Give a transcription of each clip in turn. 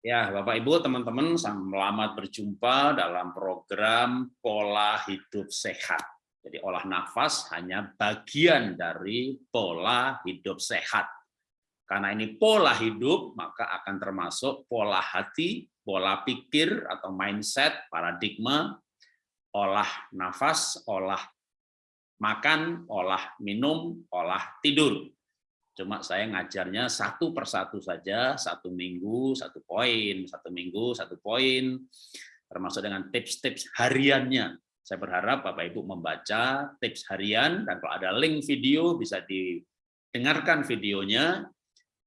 Ya, Bapak Ibu, teman-teman, selamat berjumpa dalam program pola hidup sehat. Jadi olah nafas hanya bagian dari pola hidup sehat. Karena ini pola hidup, maka akan termasuk pola hati, pola pikir atau mindset, paradigma, olah nafas, olah makan, olah minum, olah tidur. Cuma saya ngajarnya satu persatu saja, satu minggu, satu poin, satu minggu, satu poin, termasuk dengan tips-tips hariannya. Saya berharap Bapak Ibu membaca tips harian, dan kalau ada link video bisa didengarkan videonya,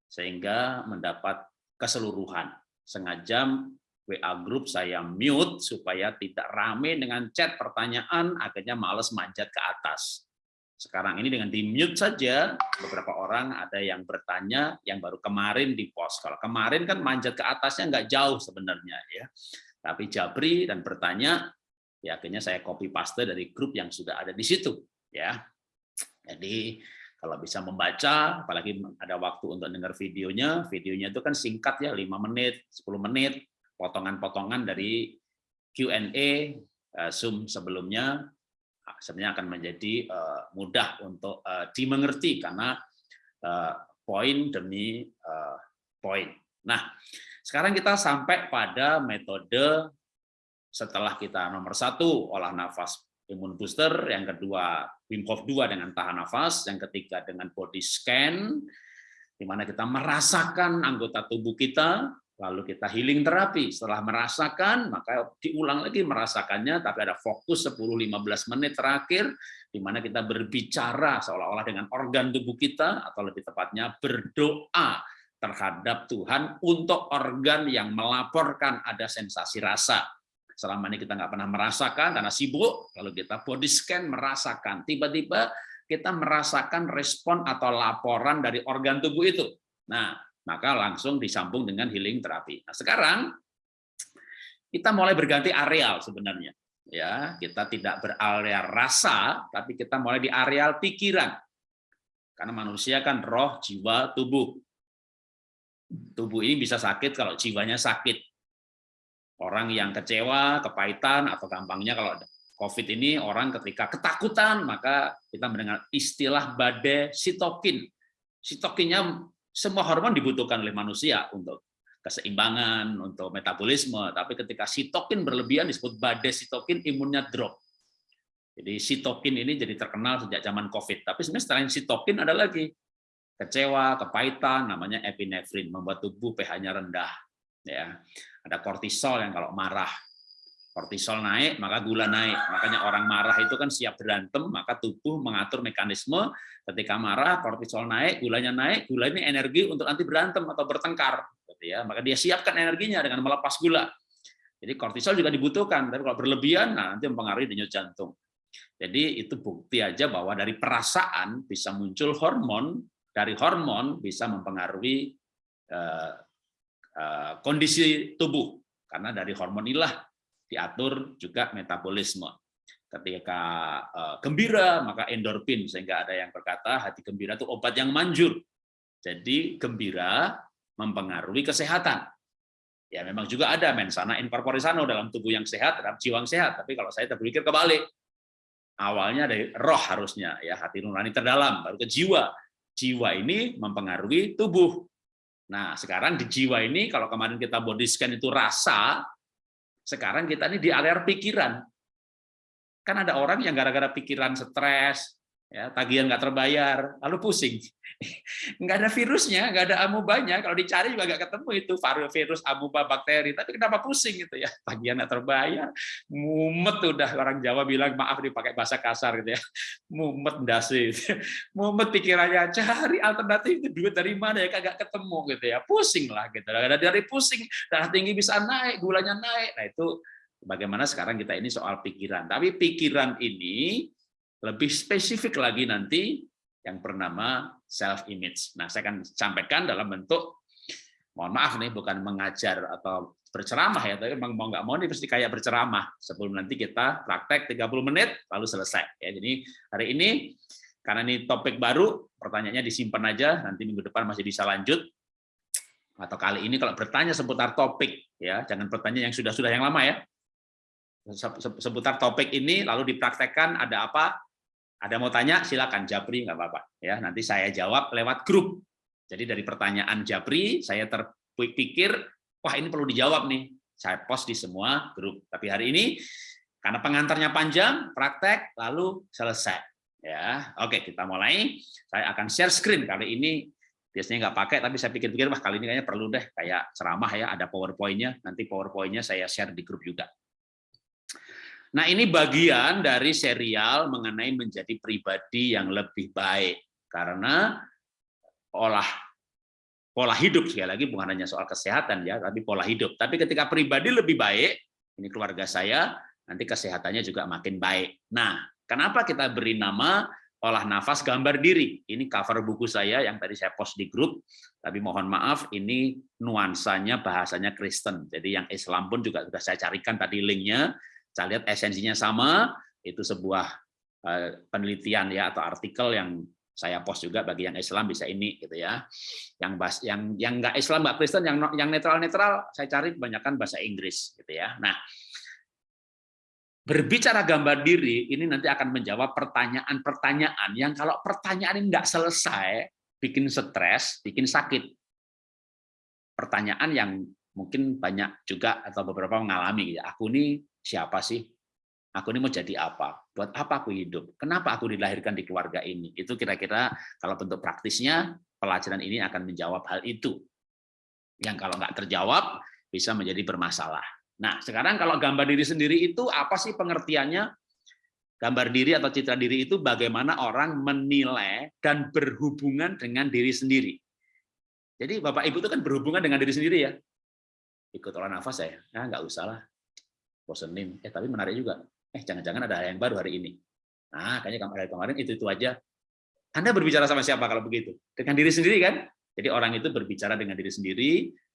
sehingga mendapat keseluruhan. Sengaja WA grup saya mute supaya tidak rame dengan chat pertanyaan, akhirnya males manjat ke atas. Sekarang ini dengan di-mute saja, beberapa orang ada yang bertanya yang baru kemarin di post. Kalau kemarin kan manjat ke atasnya nggak jauh sebenarnya ya. Tapi Jabri dan bertanya, ya akhirnya saya copy paste dari grup yang sudah ada di situ ya. Jadi kalau bisa membaca, apalagi ada waktu untuk dengar videonya, videonya itu kan singkat ya, 5 menit, 10 menit, potongan-potongan dari Q&A eh, Zoom sebelumnya sebenarnya akan menjadi uh, mudah untuk uh, dimengerti karena uh, poin demi poin. Nah, sekarang kita sampai pada metode setelah kita nomor satu olah nafas imun booster, yang kedua Wim Hof 2 dengan tahan nafas, yang ketiga dengan body scan, di mana kita merasakan anggota tubuh kita lalu kita healing terapi. Setelah merasakan, maka diulang lagi merasakannya, tapi ada fokus 10-15 menit terakhir, di mana kita berbicara seolah-olah dengan organ tubuh kita, atau lebih tepatnya berdoa terhadap Tuhan untuk organ yang melaporkan ada sensasi rasa. Selama ini kita nggak pernah merasakan karena sibuk, lalu kita body scan merasakan. Tiba-tiba kita merasakan respon atau laporan dari organ tubuh itu. Nah, maka langsung disambung dengan healing terapi. Nah, sekarang kita mulai berganti areal sebenarnya. Ya, kita tidak berarea rasa, tapi kita mulai di areal pikiran. Karena manusia kan roh, jiwa, tubuh. Tubuh ini bisa sakit kalau jiwanya sakit. Orang yang kecewa, kepahitan, atau gampangnya kalau COVID ini orang ketika ketakutan, maka kita mendengar istilah badai sitokin. Sitokinnya semua hormon dibutuhkan oleh manusia untuk keseimbangan, untuk metabolisme. Tapi ketika sitokin berlebihan disebut badai sitokin, imunnya drop. Jadi sitokin ini jadi terkenal sejak zaman COVID. Tapi sebenarnya selain sitokin ada lagi kecewa, kepahitan, namanya epinefrin, membuat tubuh pH-nya rendah. Ya, ada kortisol yang kalau marah kortisol naik, maka gula naik. Makanya orang marah itu kan siap berantem, maka tubuh mengatur mekanisme ketika marah, kortisol naik, gulanya naik, gula ini energi untuk nanti berantem atau bertengkar. Gitu ya. Maka dia siapkan energinya dengan melepas gula. Jadi kortisol juga dibutuhkan, tapi kalau berlebihan, nah nanti mempengaruhi denyut jantung. Jadi itu bukti aja bahwa dari perasaan bisa muncul hormon, dari hormon bisa mempengaruhi uh, uh, kondisi tubuh. Karena dari hormon inilah diatur juga metabolisme. Ketika uh, gembira, maka endorfin, sehingga ada yang berkata hati gembira itu obat yang manjur. Jadi gembira mempengaruhi kesehatan. Ya memang juga ada mensana sano dalam tubuh yang sehat terhadap jiwa yang sehat. Tapi kalau saya terpikir kebalik, awalnya dari roh harusnya ya hati nurani terdalam baru ke jiwa. Jiwa ini mempengaruhi tubuh. Nah sekarang di jiwa ini kalau kemarin kita body scan itu rasa, sekarang kita ini di area pikiran. Kan ada orang yang gara-gara pikiran stres, ya tagihan nggak terbayar, lalu pusing. Nggak ada virusnya, nggak ada amubanya. Kalau dicari juga nggak ketemu itu virus amuba bakteri. Tapi kenapa pusing gitu ya? Tagihan nggak terbayar, mumet udah orang Jawa bilang maaf dipakai bahasa kasar gitu ya. Mumet dasi, mumet pikirannya cari alternatif itu duit dari mana ya kagak ketemu gitu ya. Pusing lah gitu. Ada dari pusing, darah tinggi bisa naik, gulanya naik. Nah itu bagaimana sekarang kita ini soal pikiran. Tapi pikiran ini lebih spesifik lagi nanti yang bernama self image. Nah, saya akan sampaikan dalam bentuk mohon maaf nih bukan mengajar atau berceramah ya, tapi memang mau nggak mau nih pasti kayak berceramah sebelum nanti kita praktek 30 menit lalu selesai ya. Jadi hari ini karena ini topik baru, pertanyaannya disimpan aja nanti minggu depan masih bisa lanjut. atau kali ini kalau bertanya seputar topik ya jangan bertanya yang sudah-sudah yang lama ya seputar topik ini lalu dipraktekkan ada apa ada mau tanya silakan. Japri nggak apa-apa. Ya nanti saya jawab lewat grup. Jadi dari pertanyaan Japri saya terpikir wah ini perlu dijawab nih. Saya post di semua grup. Tapi hari ini karena pengantarnya panjang praktek lalu selesai. Ya oke kita mulai. Saya akan share screen. Kali ini biasanya nggak pakai tapi saya pikir-pikir wah kali ini kayaknya perlu deh. Kayak ceramah ya ada powerpointnya. Nanti powerpointnya saya share di grup juga Nah, ini bagian dari serial mengenai menjadi pribadi yang lebih baik. Karena olah pola hidup sekali lagi bukan hanya soal kesehatan ya, tapi pola hidup. Tapi ketika pribadi lebih baik, ini keluarga saya, nanti kesehatannya juga makin baik. Nah, kenapa kita beri nama olah nafas gambar diri? Ini cover buku saya yang tadi saya post di grup, tapi mohon maaf ini nuansanya bahasanya Kristen. Jadi yang Islam pun juga sudah saya carikan tadi linknya saya lihat esensinya sama, itu sebuah eh, penelitian ya atau artikel yang saya post juga bagi yang Islam bisa ini gitu ya. Yang bas, yang yang nggak Islam nggak Kristen yang yang netral netral saya cari kebanyakan bahasa Inggris gitu ya. Nah berbicara gambar diri ini nanti akan menjawab pertanyaan-pertanyaan yang kalau pertanyaan ini nggak selesai bikin stres, bikin sakit. Pertanyaan yang mungkin banyak juga atau beberapa mengalami ya. Aku ini siapa sih? Aku ini mau jadi apa? Buat apa aku hidup? Kenapa aku dilahirkan di keluarga ini? Itu kira-kira kalau bentuk praktisnya pelajaran ini akan menjawab hal itu. Yang kalau nggak terjawab bisa menjadi bermasalah. Nah, sekarang kalau gambar diri sendiri itu apa sih pengertiannya? Gambar diri atau citra diri itu bagaimana orang menilai dan berhubungan dengan diri sendiri. Jadi Bapak Ibu itu kan berhubungan dengan diri sendiri ya. Ikut olah nafas saya, nah, nggak usah lah bosenin. Eh tapi menarik juga. Eh jangan-jangan ada yang baru hari ini. Nah kayaknya kemarin kemarin itu itu aja. Anda berbicara sama siapa kalau begitu? Dengan diri sendiri kan? Jadi orang itu berbicara dengan diri sendiri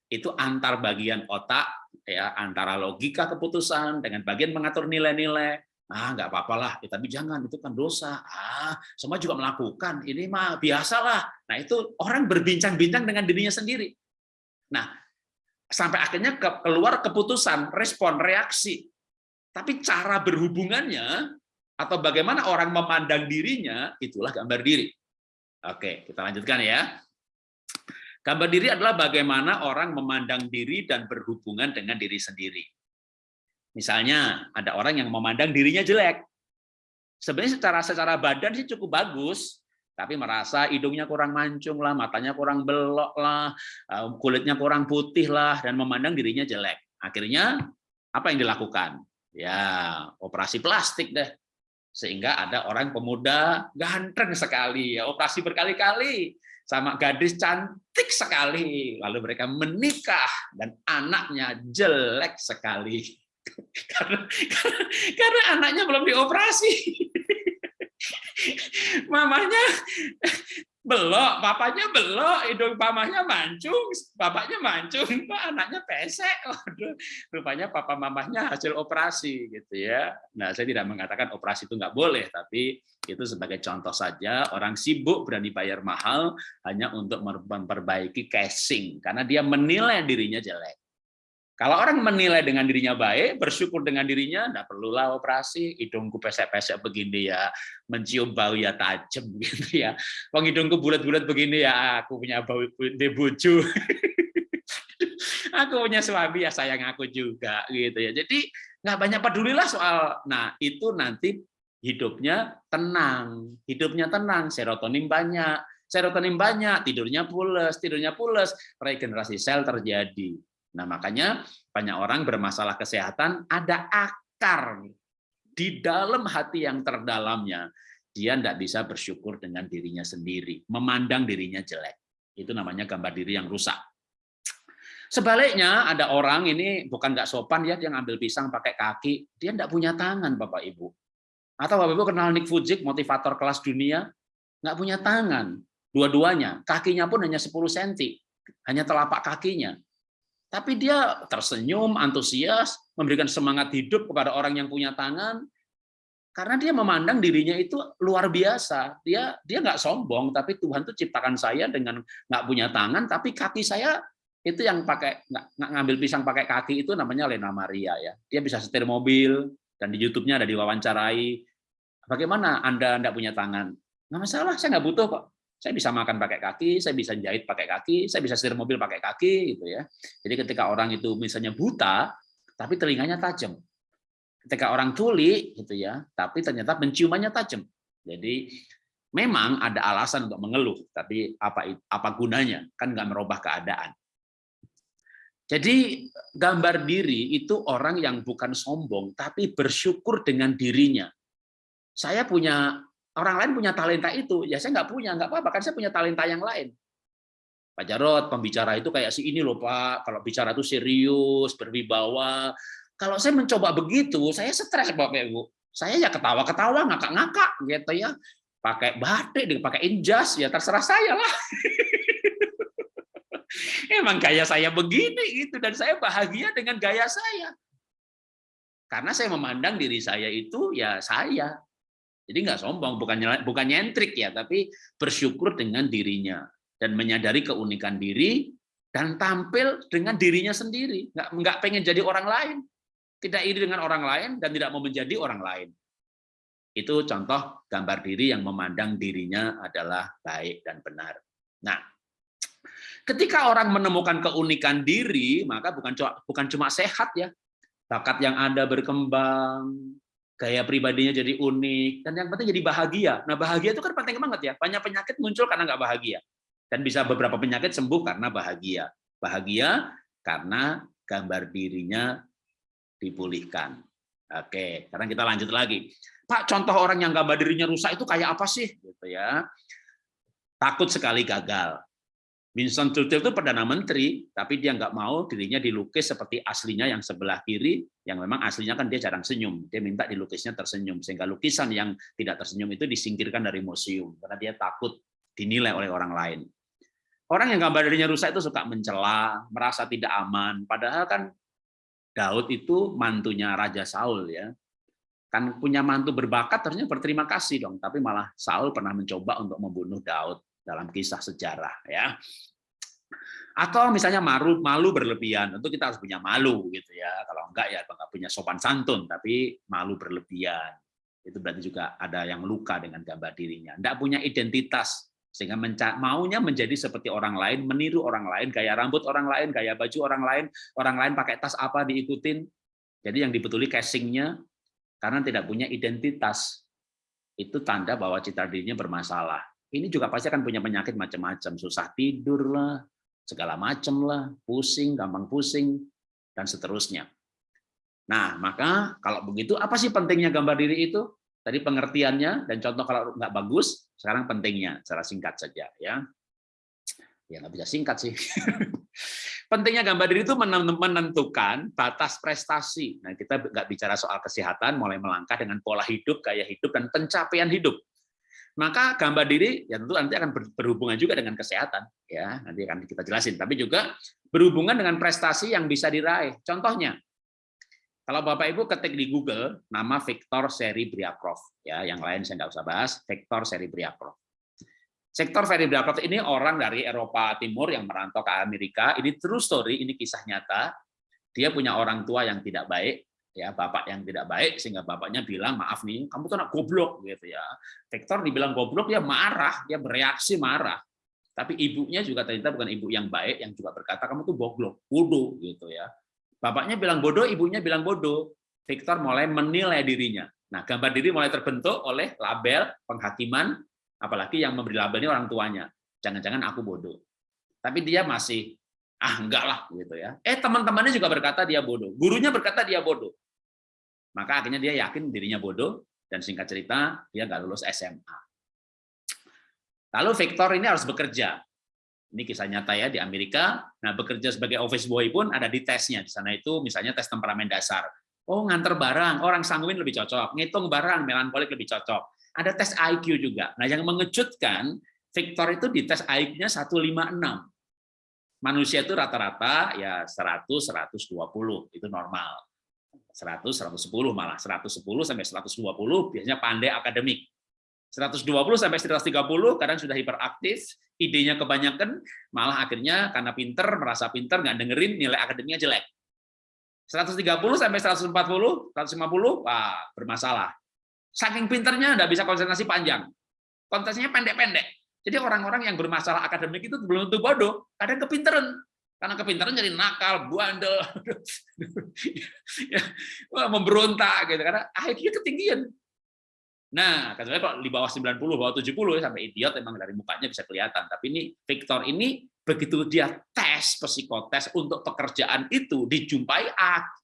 itu antar bagian otak ya antara logika keputusan dengan bagian mengatur nilai-nilai. Ah nggak apa-apa lah ya, tapi jangan itu kan dosa. Ah semua juga melakukan. Ini mah biasalah nah itu orang berbincang-bincang dengan dirinya sendiri. Nah sampai akhirnya keluar keputusan, respon, reaksi. Tapi cara berhubungannya atau bagaimana orang memandang dirinya, itulah gambar diri. Oke, kita lanjutkan ya. Gambar diri adalah bagaimana orang memandang diri dan berhubungan dengan diri sendiri. Misalnya, ada orang yang memandang dirinya jelek. Sebenarnya secara secara badan sih cukup bagus, tapi merasa hidungnya kurang mancung lah, matanya kurang belok lah, eh, kulitnya kurang putih lah, dan memandang dirinya jelek. Akhirnya apa yang dilakukan? Ya operasi plastik deh, sehingga ada orang pemuda ganteng sekali, ya operasi berkali-kali sama gadis cantik sekali, lalu mereka menikah dan anaknya jelek sekali karena, karena, karena anaknya belum dioperasi. mamanya belok, papanya belok, hidung mamanya mancung, bapaknya mancung, anaknya pesek. Waduh, rupanya papa mamanya hasil operasi gitu ya. Nah, saya tidak mengatakan operasi itu nggak boleh, tapi itu sebagai contoh saja orang sibuk berani bayar mahal hanya untuk memperbaiki casing karena dia menilai dirinya jelek. Kalau orang menilai dengan dirinya baik, bersyukur dengan dirinya, tidak perlulah operasi, hidungku pesek-pesek begini ya, mencium bau ya tajam gitu ya. Wong hidungku bulat-bulat begini ya, aku punya bau debuju. aku punya suami ya sayang aku juga gitu ya. Jadi nggak banyak pedulilah soal. Nah itu nanti hidupnya tenang, hidupnya tenang, serotonin banyak, serotonin banyak, tidurnya pules, tidurnya pules, regenerasi sel terjadi Nah, makanya banyak orang bermasalah kesehatan ada akar di dalam hati yang terdalamnya. Dia tidak bisa bersyukur dengan dirinya sendiri, memandang dirinya jelek. Itu namanya gambar diri yang rusak. Sebaliknya ada orang ini bukan nggak sopan ya dia ngambil pisang pakai kaki, dia tidak punya tangan Bapak Ibu. Atau Bapak Ibu kenal Nick Vujicic, motivator kelas dunia, nggak punya tangan, dua-duanya, kakinya pun hanya 10 cm, hanya telapak kakinya. Tapi dia tersenyum, antusias, memberikan semangat hidup kepada orang yang punya tangan, karena dia memandang dirinya itu luar biasa. Dia dia nggak sombong, tapi Tuhan tuh ciptakan saya dengan nggak punya tangan, tapi kaki saya itu yang pakai nggak ngambil pisang pakai kaki itu namanya Lena Maria ya. Dia bisa setir mobil dan di YouTube-nya ada diwawancarai. Bagaimana Anda tidak punya tangan? Nggak masalah, saya nggak butuh kok. Saya bisa makan pakai kaki, saya bisa jahit pakai kaki, saya bisa setir mobil pakai kaki gitu ya. Jadi ketika orang itu misalnya buta, tapi telinganya tajam. Ketika orang tuli gitu ya, tapi ternyata penciumannya tajam. Jadi memang ada alasan untuk mengeluh, tapi apa apa gunanya? Kan nggak merubah keadaan. Jadi gambar diri itu orang yang bukan sombong, tapi bersyukur dengan dirinya. Saya punya, orang lain punya talenta itu, ya saya nggak punya, nggak apa-apa, kan saya punya talenta yang lain. Pak Jarot, pembicara itu kayak si ini loh Pak, kalau bicara itu serius, berwibawa. Kalau saya mencoba begitu, saya stres Bapak Ibu. Saya ya ketawa-ketawa, ngakak-ngakak gitu ya. Pakai batik, pakai injas, ya terserah saya lah. Emang gaya saya begini gitu dan saya bahagia dengan gaya saya. Karena saya memandang diri saya itu ya saya. Jadi nggak sombong, bukan bukan nyentrik ya, tapi bersyukur dengan dirinya dan menyadari keunikan diri dan tampil dengan dirinya sendiri. Nggak nggak pengen jadi orang lain, tidak iri dengan orang lain dan tidak mau menjadi orang lain. Itu contoh gambar diri yang memandang dirinya adalah baik dan benar. Nah, Ketika orang menemukan keunikan diri, maka bukan bukan cuma sehat ya, bakat yang ada berkembang, gaya pribadinya jadi unik, dan yang penting jadi bahagia. Nah bahagia itu kan penting banget ya. Banyak penyakit muncul karena nggak bahagia, dan bisa beberapa penyakit sembuh karena bahagia. Bahagia karena gambar dirinya dipulihkan. Oke, sekarang kita lanjut lagi. Pak, contoh orang yang gambar dirinya rusak itu kayak apa sih? Gitu ya. Takut sekali gagal. Winston Churchill itu perdana menteri, tapi dia nggak mau dirinya dilukis seperti aslinya yang sebelah kiri, yang memang aslinya kan dia jarang senyum. Dia minta dilukisnya tersenyum, sehingga lukisan yang tidak tersenyum itu disingkirkan dari museum karena dia takut dinilai oleh orang lain. Orang yang gambar dirinya rusak itu suka mencela, merasa tidak aman. Padahal kan Daud itu mantunya Raja Saul ya. Kan punya mantu berbakat harusnya berterima kasih dong, tapi malah Saul pernah mencoba untuk membunuh Daud dalam kisah sejarah ya. Atau misalnya malu malu berlebihan, tentu kita harus punya malu gitu ya. Kalau enggak ya enggak punya sopan santun, tapi malu berlebihan. Itu berarti juga ada yang luka dengan gambar dirinya. Enggak punya identitas sehingga maunya menjadi seperti orang lain, meniru orang lain, gaya rambut orang lain, gaya baju orang lain, orang lain pakai tas apa diikutin. Jadi yang dibetuli casingnya karena tidak punya identitas. Itu tanda bahwa citra dirinya bermasalah ini juga pasti akan punya penyakit macam-macam, susah tidur lah, segala macam lah, pusing, gampang pusing, dan seterusnya. Nah, maka kalau begitu, apa sih pentingnya gambar diri itu? Tadi pengertiannya dan contoh kalau nggak bagus, sekarang pentingnya, secara singkat saja ya. Ya nggak bisa singkat sih. pentingnya gambar diri itu menentukan batas prestasi. Nah, kita nggak bicara soal kesehatan, mulai melangkah dengan pola hidup, gaya hidup, dan pencapaian hidup maka gambar diri ya tentu nanti akan berhubungan juga dengan kesehatan ya. Nanti akan kita jelasin. Tapi juga berhubungan dengan prestasi yang bisa diraih. Contohnya kalau Bapak Ibu ketik di Google nama Victor Seri Briakrov ya. Yang lain saya nggak usah bahas. Victor Seri Briakrov Sektor Seri Briakrov ini orang dari Eropa Timur yang merantau ke Amerika. Ini true story ini kisah nyata. Dia punya orang tua yang tidak baik ya bapak yang tidak baik sehingga bapaknya bilang maaf nih kamu tuh anak goblok gitu ya. Victor dibilang goblok dia marah dia bereaksi marah. Tapi ibunya juga ternyata bukan ibu yang baik yang juga berkata kamu tuh goblok bodoh gitu ya. Bapaknya bilang bodoh ibunya bilang bodoh. Victor mulai menilai dirinya. Nah gambar diri mulai terbentuk oleh label penghakiman apalagi yang memberi label ini orang tuanya. Jangan-jangan aku bodoh. Tapi dia masih ah enggak lah gitu ya. Eh teman-temannya juga berkata dia bodoh. Gurunya berkata dia bodoh maka akhirnya dia yakin dirinya bodoh, dan singkat cerita, dia nggak lulus SMA. Lalu Victor ini harus bekerja. Ini kisah nyata ya di Amerika. Nah, bekerja sebagai office boy pun ada di tesnya. Di sana itu misalnya tes temperamen dasar. Oh, nganter barang, orang sangguin lebih cocok. Ngitung barang, melankolik lebih cocok. Ada tes IQ juga. Nah, yang mengejutkan, Victor itu di tes IQ-nya 156. Manusia itu rata-rata ya 100, 120, itu normal. 100, 110 malah 110 sampai 120 biasanya pandai akademik. 120 sampai 130 kadang sudah hiperaktif, idenya kebanyakan, malah akhirnya karena pinter, merasa pinter, nggak dengerin, nilai akademiknya jelek. 130 sampai 140, 150, wah bermasalah. Saking pinternya nggak bisa konsentrasi panjang. Konsentrasinya pendek-pendek. Jadi orang-orang yang bermasalah akademik itu belum tentu bodoh, kadang kepinteran. Karena kepintaran jadi nakal, bandel, memberontak gitu karena IQ ketinggian. Nah, katanya kalau di bawah 90, bawah 70 ya, sampai idiot emang dari mukanya bisa kelihatan. Tapi ini Victor ini begitu dia tes psikotes untuk pekerjaan itu dijumpai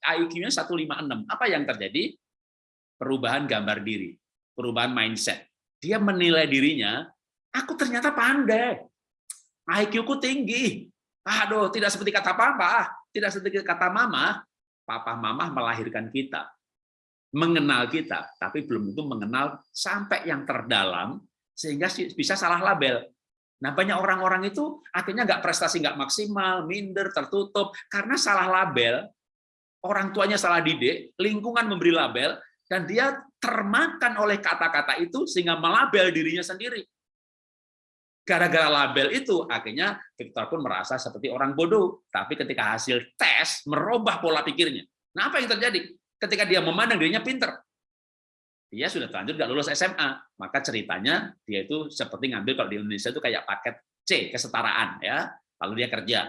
IQ-nya 156. Apa yang terjadi? Perubahan gambar diri, perubahan mindset. Dia menilai dirinya, aku ternyata pandai. IQ-ku tinggi. Aduh, tidak seperti kata papa, tidak seperti kata mama. Papa mama melahirkan kita mengenal kita, tapi belum tentu mengenal sampai yang terdalam, sehingga bisa salah label. Nah, banyak orang-orang itu akhirnya nggak prestasi nggak maksimal, minder, tertutup, karena salah label, orang tuanya salah didik, lingkungan memberi label, dan dia termakan oleh kata-kata itu sehingga melabel dirinya sendiri. Gara-gara label itu, akhirnya Victor pun merasa seperti orang bodoh. Tapi ketika hasil tes, merubah pola pikirnya. Nah, apa yang terjadi? ketika dia memandang dirinya pinter. Dia sudah terlanjur nggak lulus SMA, maka ceritanya dia itu seperti ngambil kalau di Indonesia itu kayak paket C, kesetaraan ya. Lalu dia kerja.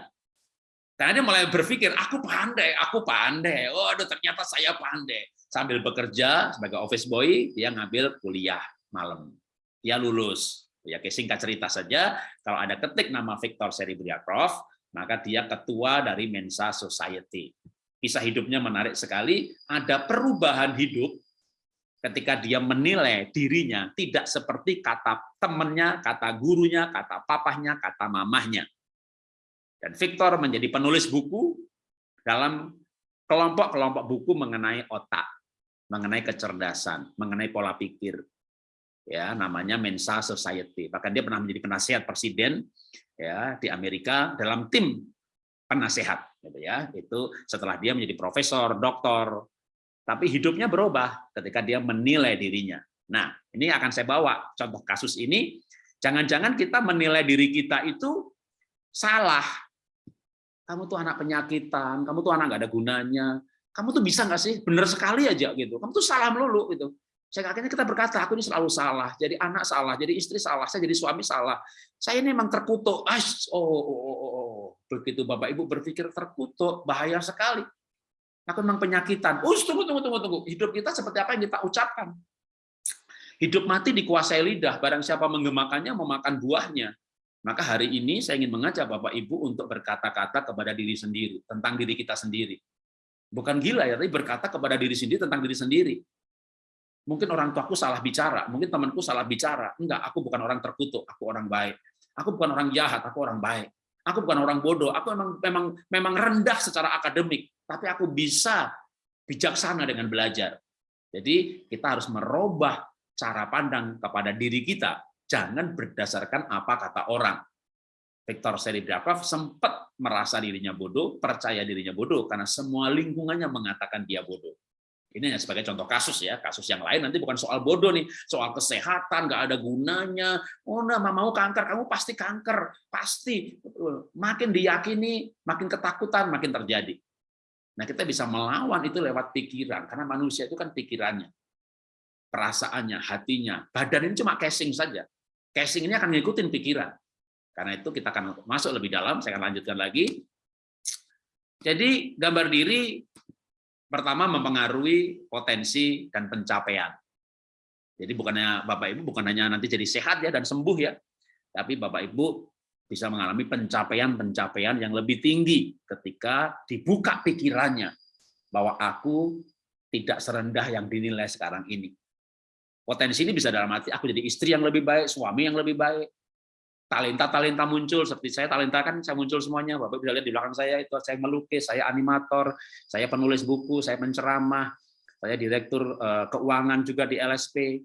Karena dia mulai berpikir, aku pandai, aku pandai. Oh, ternyata saya pandai. Sambil bekerja sebagai office boy, dia ngambil kuliah malam. Dia lulus. Ya, singkat cerita saja, kalau ada ketik nama Victor Seribriakov, maka dia ketua dari Mensa Society kisah hidupnya menarik sekali, ada perubahan hidup ketika dia menilai dirinya tidak seperti kata temannya, kata gurunya, kata papahnya, kata mamahnya. Dan Victor menjadi penulis buku dalam kelompok-kelompok buku mengenai otak, mengenai kecerdasan, mengenai pola pikir. Ya, namanya Mensa Society. Bahkan dia pernah menjadi penasihat presiden ya di Amerika dalam tim penasehat gitu ya. Itu setelah dia menjadi profesor doktor. Tapi hidupnya berubah ketika dia menilai dirinya. Nah ini akan saya bawa contoh kasus ini. Jangan-jangan kita menilai diri kita itu salah. Kamu tuh anak penyakitan kamu tuh anak nggak ada gunanya. Kamu tuh bisa nggak sih? Bener sekali aja gitu. Kamu tuh salah melulu gitu saya akhirnya kita berkata, aku ini selalu salah, jadi anak salah, jadi istri salah, saya jadi suami salah. Saya ini memang terkutuk. Oh, oh, oh, oh, oh. Begitu Bapak Ibu berpikir terkutuk, bahaya sekali. Aku memang penyakitan. Oh, tunggu, tunggu, tunggu, tunggu. Hidup kita seperti apa yang kita ucapkan. Hidup mati dikuasai lidah, barang siapa menggemakannya memakan buahnya. Maka hari ini saya ingin mengajak Bapak Ibu untuk berkata-kata kepada diri sendiri, tentang diri kita sendiri. Bukan gila ya, tapi berkata kepada diri sendiri tentang diri sendiri Mungkin orang tuaku salah bicara, mungkin temanku salah bicara. Enggak, aku bukan orang terkutuk, aku orang baik. Aku bukan orang jahat, aku orang baik. Aku bukan orang bodoh, aku memang memang memang rendah secara akademik, tapi aku bisa bijaksana dengan belajar. Jadi kita harus merubah cara pandang kepada diri kita, jangan berdasarkan apa kata orang. Viktor Seribrakov sempat merasa dirinya bodoh, percaya dirinya bodoh karena semua lingkungannya mengatakan dia bodoh. Ini hanya sebagai contoh kasus ya, kasus yang lain nanti bukan soal bodoh nih, soal kesehatan nggak ada gunanya. Oh, nah, mau kanker, kamu pasti kanker, pasti. Makin diyakini, makin ketakutan, makin terjadi. Nah, kita bisa melawan itu lewat pikiran, karena manusia itu kan pikirannya, perasaannya, hatinya, badan ini cuma casing saja. Casing ini akan ngikutin pikiran. Karena itu kita akan masuk lebih dalam, saya akan lanjutkan lagi. Jadi gambar diri pertama mempengaruhi potensi dan pencapaian. Jadi bukannya Bapak Ibu bukan hanya nanti jadi sehat ya dan sembuh ya, tapi Bapak Ibu bisa mengalami pencapaian-pencapaian yang lebih tinggi ketika dibuka pikirannya bahwa aku tidak serendah yang dinilai sekarang ini. Potensi ini bisa dalam arti aku jadi istri yang lebih baik, suami yang lebih baik, talenta-talenta muncul seperti saya talenta kan saya muncul semuanya. Bapak bisa lihat di belakang saya itu saya melukis saya animator saya penulis buku saya penceramah saya direktur eh, keuangan juga di LSP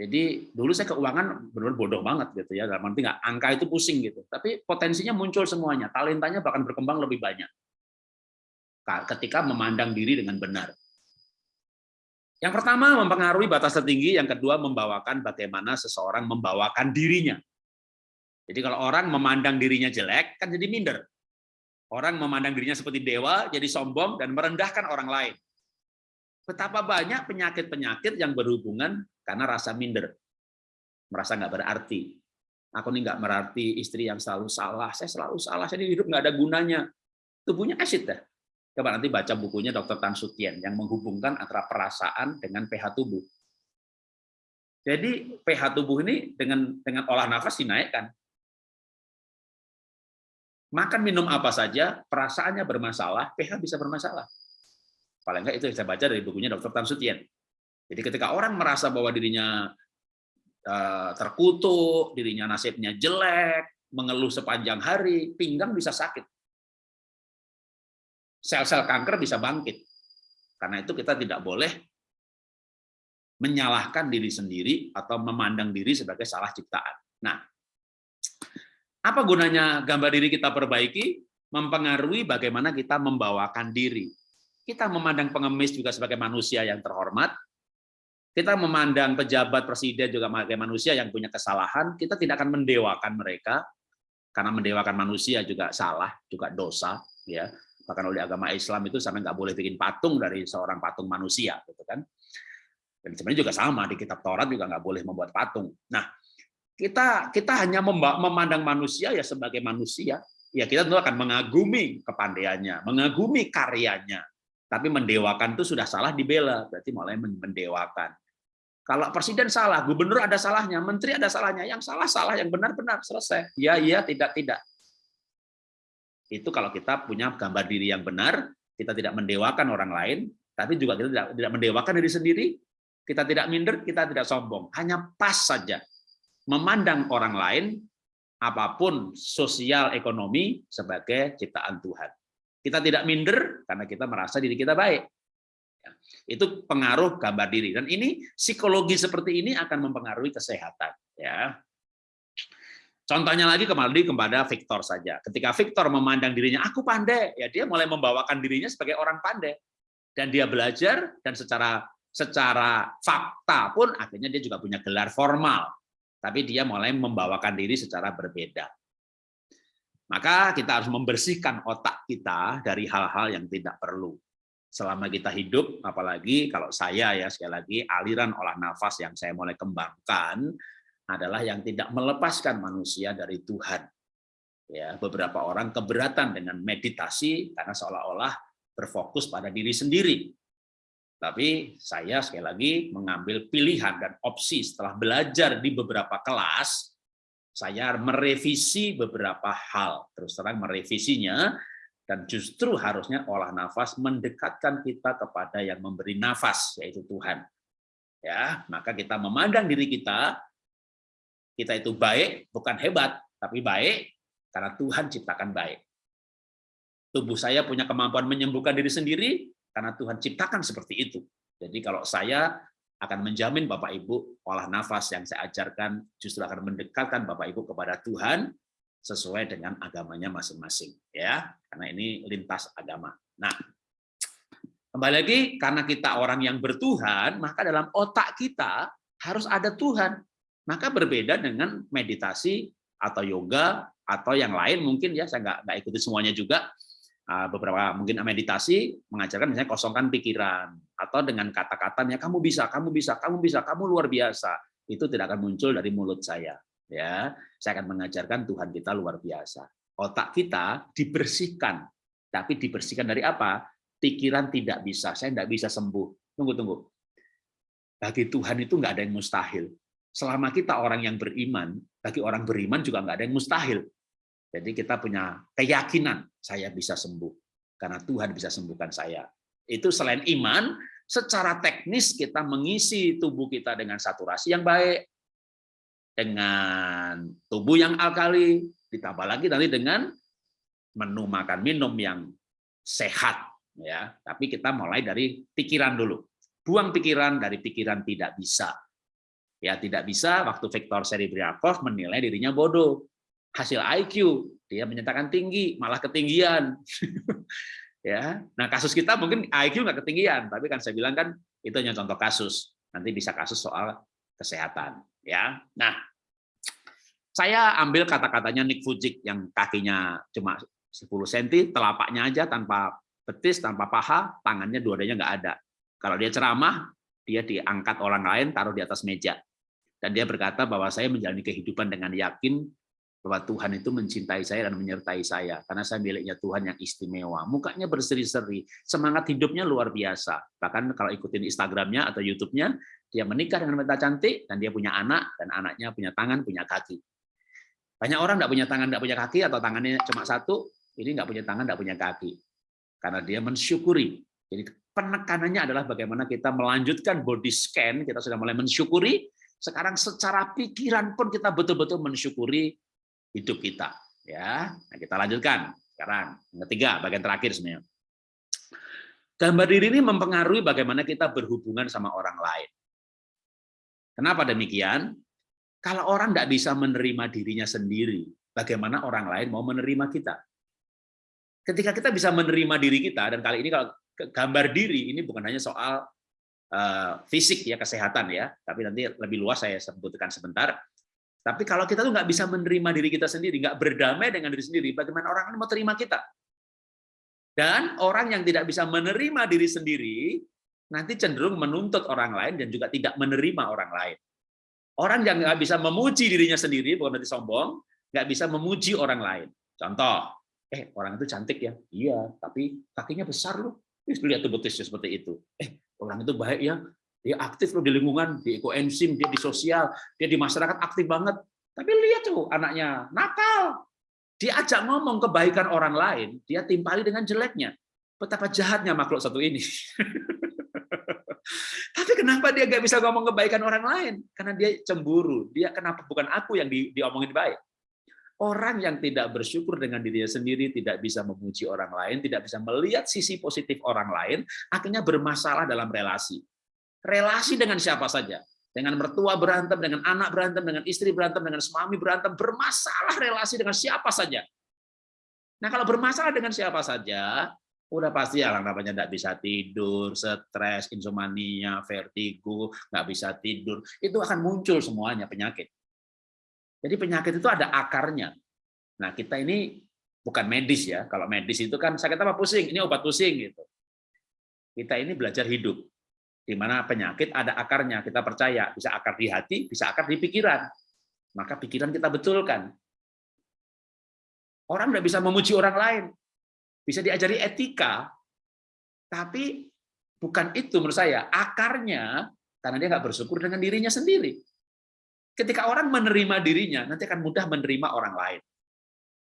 jadi dulu saya keuangan benar-benar bodoh banget gitu ya dalam arti nggak angka itu pusing gitu. Tapi potensinya muncul semuanya talentanya bahkan berkembang lebih banyak. Ketika memandang diri dengan benar. Yang pertama mempengaruhi batas tertinggi, yang kedua membawakan bagaimana seseorang membawakan dirinya. Jadi kalau orang memandang dirinya jelek, kan jadi minder. Orang memandang dirinya seperti dewa, jadi sombong dan merendahkan orang lain. Betapa banyak penyakit-penyakit yang berhubungan karena rasa minder. Merasa nggak berarti. Aku ini nggak berarti istri yang selalu salah. Saya selalu salah. Saya hidup nggak ada gunanya. Tubuhnya acid dah. Coba nanti baca bukunya Dr. Tan Sutien yang menghubungkan antara perasaan dengan pH tubuh. Jadi pH tubuh ini dengan dengan olah nafas dinaikkan. Makan minum apa saja, perasaannya bermasalah, pH bisa bermasalah. Paling enggak itu yang saya baca dari bukunya Dr. Tan Sutien. Jadi ketika orang merasa bahwa dirinya eh, terkutuk, dirinya nasibnya jelek, mengeluh sepanjang hari, pinggang bisa sakit. Sel-sel kanker bisa bangkit. Karena itu kita tidak boleh menyalahkan diri sendiri atau memandang diri sebagai salah ciptaan. Nah, apa gunanya gambar diri kita perbaiki? Mempengaruhi bagaimana kita membawakan diri. Kita memandang pengemis juga sebagai manusia yang terhormat. Kita memandang pejabat presiden juga sebagai manusia yang punya kesalahan. Kita tidak akan mendewakan mereka, karena mendewakan manusia juga salah, juga dosa. ya Bahkan oleh agama Islam itu sampai nggak boleh bikin patung dari seorang patung manusia. gitu kan. Dan sebenarnya juga sama, di kitab Taurat juga nggak boleh membuat patung. Nah, kita kita hanya memandang manusia ya sebagai manusia, ya kita tentu akan mengagumi kepandaiannya, mengagumi karyanya. Tapi mendewakan itu sudah salah dibela, berarti mulai mendewakan. Kalau presiden salah, gubernur ada salahnya, menteri ada salahnya, yang salah salah, yang benar benar selesai. Ya iya, tidak tidak. Itu kalau kita punya gambar diri yang benar, kita tidak mendewakan orang lain, tapi juga kita tidak, tidak mendewakan diri sendiri, kita tidak minder, kita tidak sombong, hanya pas saja memandang orang lain apa pun sosial ekonomi sebagai ciptaan Tuhan. Kita tidak minder karena kita merasa diri kita baik. Ya, itu pengaruh gambar diri dan ini psikologi seperti ini akan mempengaruhi kesehatan. Ya, Contohnya lagi kembali kepada Victor saja. Ketika Victor memandang dirinya, aku pandai, ya dia mulai membawakan dirinya sebagai orang pandai. Dan dia belajar, dan secara secara fakta pun akhirnya dia juga punya gelar formal tapi dia mulai membawakan diri secara berbeda. Maka kita harus membersihkan otak kita dari hal-hal yang tidak perlu. Selama kita hidup, apalagi kalau saya ya sekali lagi aliran olah nafas yang saya mulai kembangkan adalah yang tidak melepaskan manusia dari Tuhan. Ya, beberapa orang keberatan dengan meditasi karena seolah-olah berfokus pada diri sendiri. Tapi saya sekali lagi mengambil pilihan dan opsi setelah belajar di beberapa kelas, saya merevisi beberapa hal, terus terang merevisinya, dan justru harusnya olah nafas mendekatkan kita kepada yang memberi nafas, yaitu Tuhan. Ya, maka kita memandang diri kita, kita itu baik, bukan hebat, tapi baik karena Tuhan ciptakan baik. Tubuh saya punya kemampuan menyembuhkan diri sendiri, karena Tuhan ciptakan seperti itu. Jadi kalau saya akan menjamin Bapak Ibu olah nafas yang saya ajarkan justru akan mendekatkan Bapak Ibu kepada Tuhan sesuai dengan agamanya masing-masing ya karena ini lintas agama. Nah, kembali lagi karena kita orang yang bertuhan, maka dalam otak kita harus ada Tuhan. Maka berbeda dengan meditasi atau yoga atau yang lain mungkin ya saya nggak ikuti semuanya juga beberapa mungkin meditasi mengajarkan misalnya kosongkan pikiran atau dengan kata-katanya kamu bisa, kamu bisa, kamu bisa, kamu luar biasa. Itu tidak akan muncul dari mulut saya. Ya, saya akan mengajarkan Tuhan kita luar biasa. Otak kita dibersihkan, tapi dibersihkan dari apa? Pikiran tidak bisa, saya tidak bisa sembuh. Tunggu, tunggu. Bagi Tuhan itu nggak ada yang mustahil. Selama kita orang yang beriman, bagi orang beriman juga nggak ada yang mustahil. Jadi kita punya keyakinan saya bisa sembuh karena Tuhan bisa sembuhkan saya. Itu selain iman, secara teknis kita mengisi tubuh kita dengan saturasi yang baik, dengan tubuh yang alkali, ditambah lagi nanti dengan menu makan minum yang sehat ya. Tapi kita mulai dari pikiran dulu. Buang pikiran dari pikiran tidak bisa. Ya, tidak bisa waktu Viktor Serebriakov menilai dirinya bodoh hasil IQ dia menyatakan tinggi malah ketinggian Ya, nah kasus kita mungkin IQ nggak ketinggian, tapi kan saya bilang kan itu hanya contoh kasus. Nanti bisa kasus soal kesehatan. Ya, nah saya ambil kata-katanya Nick Fujik yang kakinya cuma 10 cm, telapaknya aja tanpa betis, tanpa paha, tangannya dua-duanya nggak ada. Kalau dia ceramah, dia diangkat orang lain, taruh di atas meja. Dan dia berkata bahwa saya menjalani kehidupan dengan yakin bahwa Tuhan itu mencintai saya dan menyertai saya karena saya miliknya Tuhan yang istimewa. Mukanya berseri-seri, semangat hidupnya luar biasa. Bahkan kalau ikutin Instagramnya atau YouTube-nya, dia menikah dengan wanita cantik dan dia punya anak dan anaknya punya tangan, punya kaki. Banyak orang tidak punya tangan, tidak punya kaki atau tangannya cuma satu, ini nggak punya tangan, nggak punya kaki. Karena dia mensyukuri. Jadi penekanannya adalah bagaimana kita melanjutkan body scan, kita sudah mulai mensyukuri, sekarang secara pikiran pun kita betul-betul mensyukuri hidup kita. Ya, nah, kita lanjutkan sekarang yang ketiga, bagian terakhir sebenarnya. Gambar diri ini mempengaruhi bagaimana kita berhubungan sama orang lain. Kenapa demikian? Kalau orang tidak bisa menerima dirinya sendiri, bagaimana orang lain mau menerima kita? Ketika kita bisa menerima diri kita, dan kali ini kalau gambar diri ini bukan hanya soal uh, fisik ya kesehatan ya, tapi nanti lebih luas saya sebutkan sebentar. Tapi kalau kita tuh nggak bisa menerima diri kita sendiri, nggak berdamai dengan diri sendiri, bagaimana orang mau terima kita? Dan orang yang tidak bisa menerima diri sendiri, nanti cenderung menuntut orang lain dan juga tidak menerima orang lain. Orang yang nggak bisa memuji dirinya sendiri, bukan berarti sombong, nggak bisa memuji orang lain. Contoh, eh orang itu cantik ya, iya, tapi kakinya besar loh. Lihat tuh betisnya seperti itu. Eh orang itu baik ya, dia aktif loh di lingkungan, di ekoenzim, dia di sosial, dia di masyarakat aktif banget. Tapi lihat tuh anaknya nakal. Diajak ngomong kebaikan orang lain, dia timpali dengan jeleknya. Betapa jahatnya makhluk satu ini. Tapi kenapa dia gak bisa ngomong kebaikan orang lain? Karena dia cemburu. Dia kenapa bukan aku yang di, diomongin baik? Orang yang tidak bersyukur dengan dirinya sendiri, tidak bisa memuji orang lain, tidak bisa melihat sisi positif orang lain, akhirnya bermasalah dalam relasi. Relasi dengan siapa saja. Dengan mertua berantem, dengan anak berantem, dengan istri berantem, dengan suami berantem, bermasalah relasi dengan siapa saja. Nah kalau bermasalah dengan siapa saja, udah pasti ya namanya tidak bisa tidur, stres, insomnia, vertigo, nggak bisa tidur, itu akan muncul semuanya penyakit. Jadi penyakit itu ada akarnya. Nah, kita ini bukan medis ya. Kalau medis itu kan sakit apa pusing, ini obat pusing gitu. Kita ini belajar hidup. Di mana penyakit ada akarnya, kita percaya bisa akar di hati, bisa akar di pikiran. Maka pikiran kita betulkan. Orang tidak bisa memuji orang lain, bisa diajari etika, tapi bukan itu menurut saya akarnya karena dia nggak bersyukur dengan dirinya sendiri. Ketika orang menerima dirinya, nanti akan mudah menerima orang lain.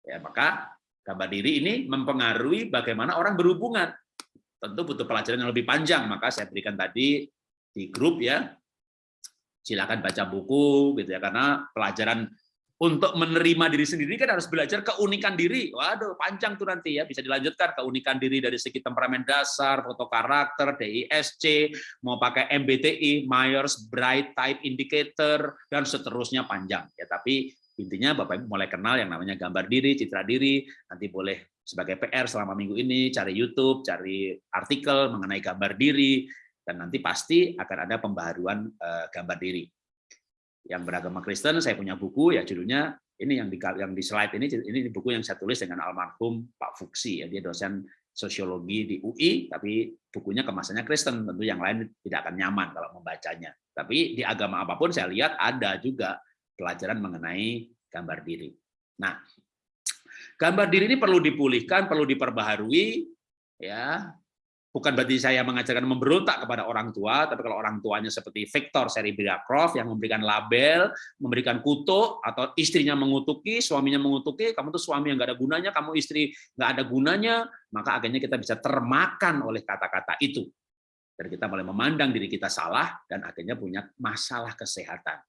Ya, maka gambar diri ini mempengaruhi bagaimana orang berhubungan. Tentu butuh pelajaran yang lebih panjang, maka saya berikan tadi di grup ya. Silakan baca buku gitu ya karena pelajaran untuk menerima diri sendiri kan harus belajar keunikan diri. Waduh, panjang tuh nanti ya, bisa dilanjutkan keunikan diri dari segi temperamen dasar, foto karakter, DISC, mau pakai MBTI, Myers Bright Type Indicator dan seterusnya panjang ya. Tapi intinya Bapak Ibu mulai kenal yang namanya gambar diri, citra diri, nanti boleh sebagai PR selama minggu ini cari YouTube, cari artikel mengenai gambar diri dan nanti pasti akan ada pembaharuan eh, gambar diri. Yang beragama Kristen, saya punya buku ya judulnya ini yang di yang di slide ini ini buku yang saya tulis dengan almarhum Pak Fuksi ya dia dosen sosiologi di UI tapi bukunya kemasannya Kristen tentu yang lain tidak akan nyaman kalau membacanya. Tapi di agama apa pun saya lihat ada juga pelajaran mengenai gambar diri. Nah gambar diri ini perlu dipulihkan perlu diperbaharui ya bukan berarti saya mengajarkan memberontak kepada orang tua, tapi kalau orang tuanya seperti Victor Seribriakov yang memberikan label, memberikan kutuk, atau istrinya mengutuki, suaminya mengutuki, kamu tuh suami yang nggak ada gunanya, kamu istri nggak ada gunanya, maka akhirnya kita bisa termakan oleh kata-kata itu. Dan kita mulai memandang diri kita salah, dan akhirnya punya masalah kesehatan.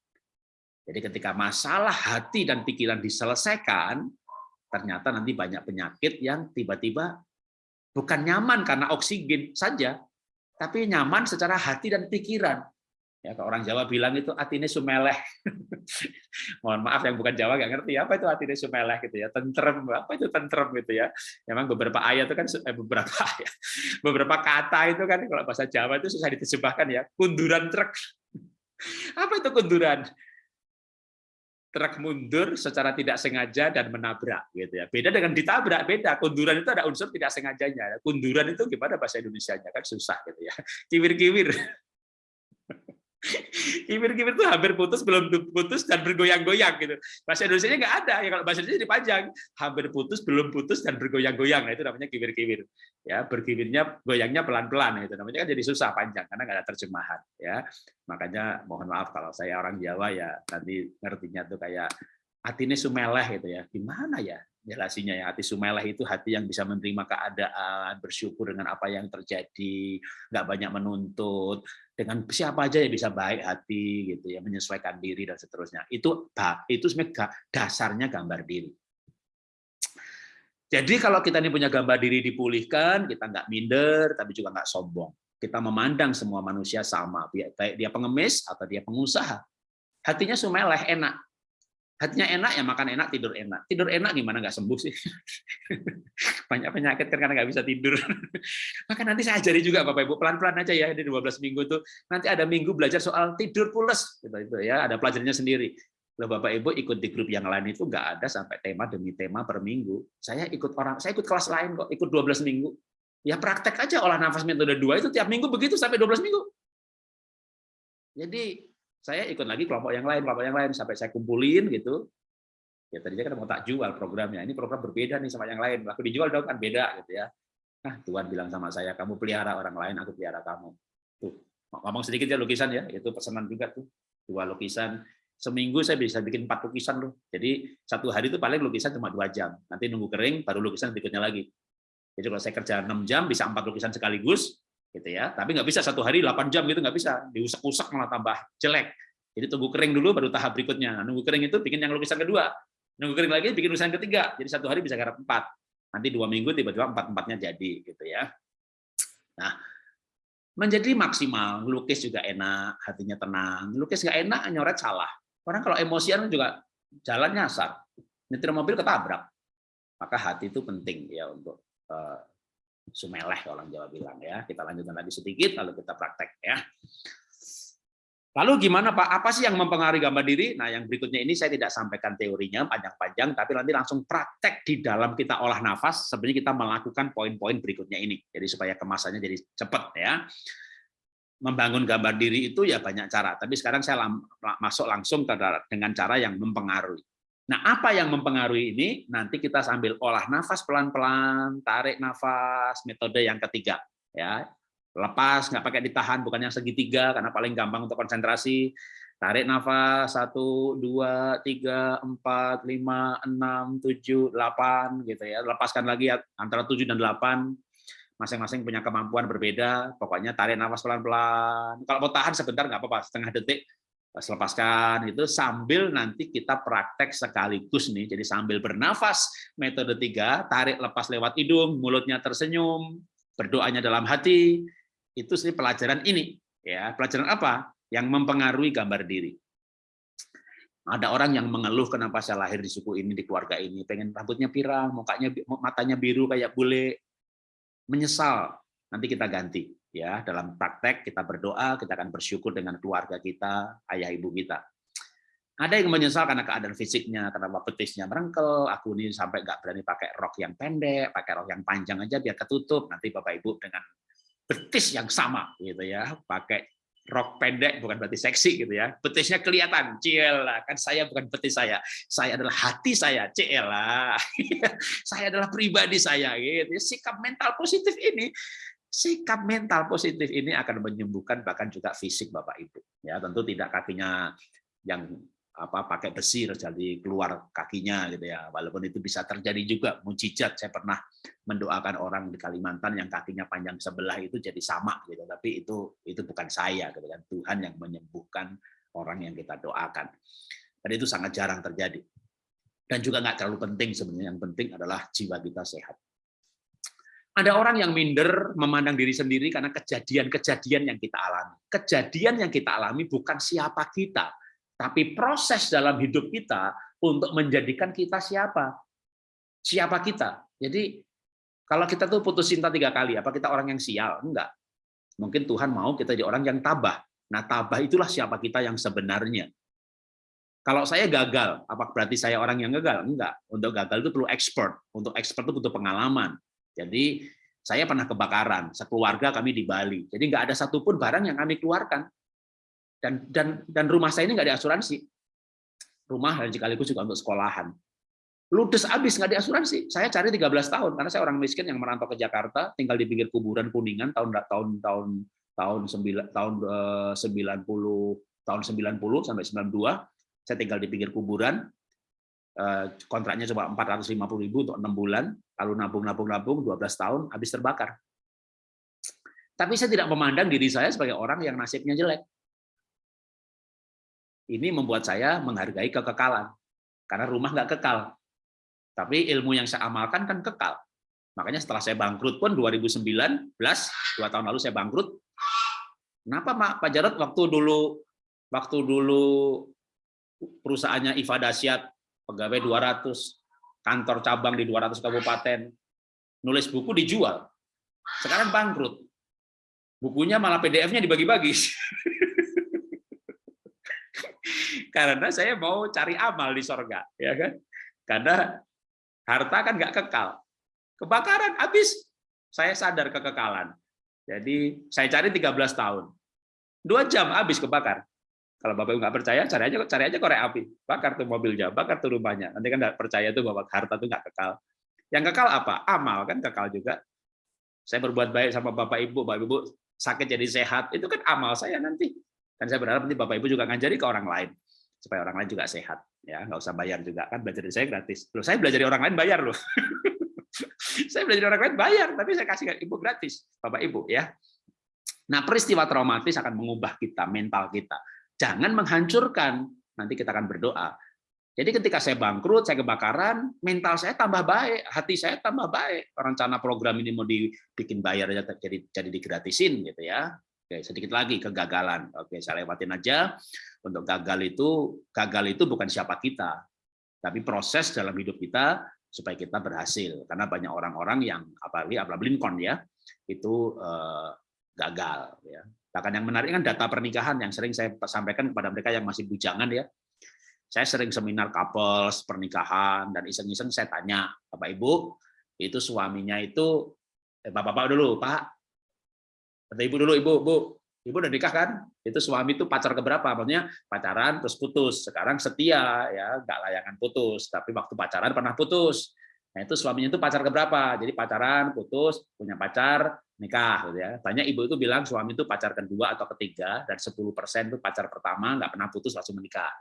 Jadi ketika masalah hati dan pikiran diselesaikan, ternyata nanti banyak penyakit yang tiba-tiba Bukan nyaman karena oksigen saja, tapi nyaman secara hati dan pikiran. Ya, kalau orang Jawa bilang itu atine sumeleh. Mohon maaf yang bukan Jawa nggak ngerti apa itu atine sumeleh gitu ya. Tentrem, apa itu tentrem gitu ya. Memang beberapa ayat itu kan eh, beberapa ayat, beberapa kata itu kan kalau bahasa Jawa itu susah diterjemahkan ya. Kunduran truk. Apa itu kunduran? Truk mundur secara tidak sengaja dan menabrak gitu ya. Beda dengan ditabrak, beda. Kunduran itu ada unsur tidak sengajanya. Kunduran itu gimana bahasa Indonesia-nya kan susah gitu ya. Kiwir-kiwir. Kibir-kibir itu hampir putus, belum putus, dan bergoyang-goyang. gitu. Bahasa Indonesia nggak ada. ya Kalau bahasa Indonesia dipanjang. Hampir putus, belum putus, dan bergoyang-goyang. Nah, itu namanya kibir-kibir. Ya, berkibirnya, goyangnya pelan-pelan. Itu namanya kan jadi susah panjang, karena nggak ada terjemahan. ya Makanya mohon maaf kalau saya orang Jawa, ya nanti ngertinya tuh kayak hati ini sumeleh gitu ya. Gimana ya? jelasinya ya hati sumeleh itu hati yang bisa menerima keadaan bersyukur dengan apa yang terjadi nggak banyak menuntut dengan siapa aja yang bisa baik hati gitu ya menyesuaikan diri dan seterusnya. Itu itu sebenarnya dasarnya gambar diri. Jadi kalau kita ini punya gambar diri dipulihkan kita nggak minder tapi juga nggak sombong. Kita memandang semua manusia sama baik dia pengemis atau dia pengusaha. Hatinya sumeleh enak hatinya enak ya makan enak tidur enak. Tidur enak gimana? Nggak sembuh sih. Banyak penyakit karena nggak bisa tidur. Maka nanti saya ajari juga bapak ibu pelan pelan aja ya di 12 minggu tuh nanti ada minggu belajar soal tidur pules gitu itu ya ada pelajarannya sendiri. Loh Bapak Ibu ikut di grup yang lain itu nggak ada sampai tema demi tema per minggu. Saya ikut orang, saya ikut kelas lain kok, ikut 12 minggu. Ya praktek aja olah nafas metode 2 itu tiap minggu begitu sampai 12 minggu. Jadi saya ikut lagi kelompok yang lain, kelompok yang lain sampai saya kumpulin gitu. Ya tadinya kan mau tak jual programnya. Ini program berbeda nih sama yang lain. Aku dijual dong kan beda gitu ya. Nah, Tuhan bilang sama saya, kamu pelihara orang lain, aku pelihara kamu. Tuh, ngomong sedikit ya lukisan ya, itu pesanan juga tuh. Dua lukisan. Seminggu saya bisa bikin empat lukisan loh. Jadi satu hari itu paling lukisan cuma dua jam. Nanti nunggu kering, baru lukisan berikutnya lagi. Jadi kalau saya kerja 6 jam, bisa empat lukisan sekaligus, gitu ya. Tapi nggak bisa satu hari 8 jam gitu nggak bisa, diusak-usak malah tambah jelek. Jadi tunggu kering dulu baru tahap berikutnya. Nunggu kering itu bikin yang lukisan kedua, nunggu kering lagi bikin lukisan ketiga. Jadi satu hari bisa garap empat. Nanti dua minggu tiba-tiba empat empatnya jadi gitu ya. Nah, menjadi maksimal, lukis juga enak, hatinya tenang. Lukis nggak enak, nyoret salah. Orang kalau emosian juga jalan nyasar, nyetir mobil ketabrak. Maka hati itu penting ya untuk uh, sumeleh orang Jawa bilang ya. Kita lanjutkan lagi sedikit lalu kita praktek ya. Lalu gimana Pak? Apa sih yang mempengaruhi gambar diri? Nah, yang berikutnya ini saya tidak sampaikan teorinya panjang-panjang, tapi nanti langsung praktek di dalam kita olah nafas. Sebenarnya kita melakukan poin-poin berikutnya ini. Jadi supaya kemasannya jadi cepat ya. Membangun gambar diri itu ya banyak cara, tapi sekarang saya masuk langsung dengan cara yang mempengaruhi. Nah, apa yang mempengaruhi ini? Nanti kita sambil olah nafas pelan-pelan, tarik nafas, metode yang ketiga. ya Lepas, nggak pakai ditahan, bukan yang segitiga, karena paling gampang untuk konsentrasi. Tarik nafas, satu, dua, tiga, empat, lima, enam, tujuh, delapan, gitu ya. Lepaskan lagi antara tujuh dan delapan. Masing-masing punya kemampuan berbeda. Pokoknya tarik nafas pelan-pelan. Kalau mau tahan sebentar nggak apa-apa, setengah detik lepaskan itu sambil nanti kita praktek sekaligus nih. Jadi sambil bernafas metode tiga tarik lepas lewat hidung mulutnya tersenyum berdoanya dalam hati. Itu sih pelajaran ini ya. Pelajaran apa? Yang mempengaruhi gambar diri. Ada orang yang mengeluh kenapa saya lahir di suku ini di keluarga ini. Pengen rambutnya pirang mukanya matanya biru kayak bule. Menyesal. Nanti kita ganti ya dalam praktek kita berdoa kita akan bersyukur dengan keluarga kita ayah ibu kita. Ada yang menyesal karena keadaan fisiknya karena betisnya merengkel aku ini sampai nggak berani pakai rok yang pendek pakai rok yang panjang aja biar ketutup. Nanti bapak ibu dengan betis yang sama gitu ya. Pakai rok pendek bukan berarti seksi gitu ya. Betisnya kelihatan ciela kan saya bukan betis saya. Saya adalah hati saya ciela saya adalah pribadi saya gitu sikap mental positif ini sikap mental positif ini akan menyembuhkan bahkan juga fisik Bapak Ibu. Ya, tentu tidak kakinya yang apa pakai besi jadi keluar kakinya gitu ya. Walaupun itu bisa terjadi juga mujizat. Saya pernah mendoakan orang di Kalimantan yang kakinya panjang sebelah itu jadi sama gitu. Tapi itu itu bukan saya gitu kan. Tuhan yang menyembuhkan orang yang kita doakan. Dan itu sangat jarang terjadi. Dan juga nggak terlalu penting sebenarnya. Yang penting adalah jiwa kita sehat. Ada orang yang minder memandang diri sendiri karena kejadian-kejadian yang kita alami. Kejadian yang kita alami bukan siapa kita, tapi proses dalam hidup kita untuk menjadikan kita siapa. Siapa kita. Jadi kalau kita tuh putus cinta tiga kali, apa kita orang yang sial? Enggak. Mungkin Tuhan mau kita jadi orang yang tabah. Nah, tabah itulah siapa kita yang sebenarnya. Kalau saya gagal, apa berarti saya orang yang gagal? Enggak. Untuk gagal itu perlu expert. Untuk expert itu butuh pengalaman. Jadi saya pernah kebakaran, sekeluarga kami di Bali. Jadi nggak ada satupun barang yang kami keluarkan. Dan dan dan rumah saya ini nggak ada asuransi. Rumah dan sekaligus juga untuk sekolahan. Ludes habis nggak ada asuransi. Saya cari 13 tahun karena saya orang miskin yang merantau ke Jakarta, tinggal di pinggir kuburan Kuningan tahun tahun tahun tahun 9 tahun 90 eh, tahun 90 sampai 92. Saya tinggal di pinggir kuburan, Eh, kontraknya coba 450 ribu untuk enam bulan, lalu nabung-nabung-nabung 12 tahun, habis terbakar. Tapi saya tidak memandang diri saya sebagai orang yang nasibnya jelek. Ini membuat saya menghargai kekekalan, karena rumah nggak kekal. Tapi ilmu yang saya amalkan kan kekal. Makanya setelah saya bangkrut pun 2019, dua tahun lalu saya bangkrut. Kenapa Pak Jarod waktu dulu waktu dulu perusahaannya Iva Dasyat pegawai 200, kantor cabang di 200 kabupaten, nulis buku dijual. Sekarang bangkrut. Bukunya malah PDF-nya dibagi-bagi. Karena saya mau cari amal di sorga, ya kan? Karena harta kan nggak kekal. Kebakaran habis, saya sadar kekekalan. Jadi saya cari 13 tahun. Dua jam habis kebakar. Kalau Bapak Ibu nggak percaya, cari aja cari aja korek api, bakar tuh mobilnya, bakar tuh rumahnya. Nanti kan nggak percaya tuh bahwa harta tuh nggak kekal. Yang kekal apa? Amal kan kekal juga. Saya berbuat baik sama Bapak Ibu, Bapak Ibu sakit jadi sehat, itu kan amal saya nanti. Dan saya berharap nanti Bapak Ibu juga ngajari ke orang lain supaya orang lain juga sehat. Ya, nggak usah bayar juga kan belajar dari saya gratis. Loh, saya belajar dari orang lain bayar loh. saya belajar dari orang lain bayar, tapi saya kasih ibu gratis, Bapak Ibu ya. Nah, peristiwa traumatis akan mengubah kita, mental kita. Jangan menghancurkan. Nanti kita akan berdoa. Jadi ketika saya bangkrut, saya kebakaran, mental saya tambah baik, hati saya tambah baik. Rencana program ini mau dibikin bayar jadi jadi digratisin gitu ya. Oke, sedikit lagi kegagalan. Oke, saya lewatin aja. Untuk gagal itu, gagal itu bukan siapa kita, tapi proses dalam hidup kita supaya kita berhasil. Karena banyak orang-orang yang apalagi Abraham Lincoln ya, itu eh, gagal ya. Bahkan yang menarik kan data pernikahan yang sering saya sampaikan kepada mereka yang masih bujangan ya. Saya sering seminar couples, pernikahan, dan iseng-iseng saya tanya, Bapak Ibu, itu suaminya itu, eh, Bapak-Bapak dulu, Pak, Kata Ibu dulu, Ibu, Bu, Ibu udah nikah kan? Itu suami itu pacar keberapa? Maksudnya pacaran terus putus. Sekarang setia ya, nggak layangan putus. Tapi waktu pacaran pernah putus. Nah itu suaminya itu pacar keberapa? Jadi pacaran, putus, punya pacar, nikah gitu ya. Banyak ibu itu bilang suami itu pacar kedua atau ketiga dan 10% itu pacar pertama nggak pernah putus langsung menikah.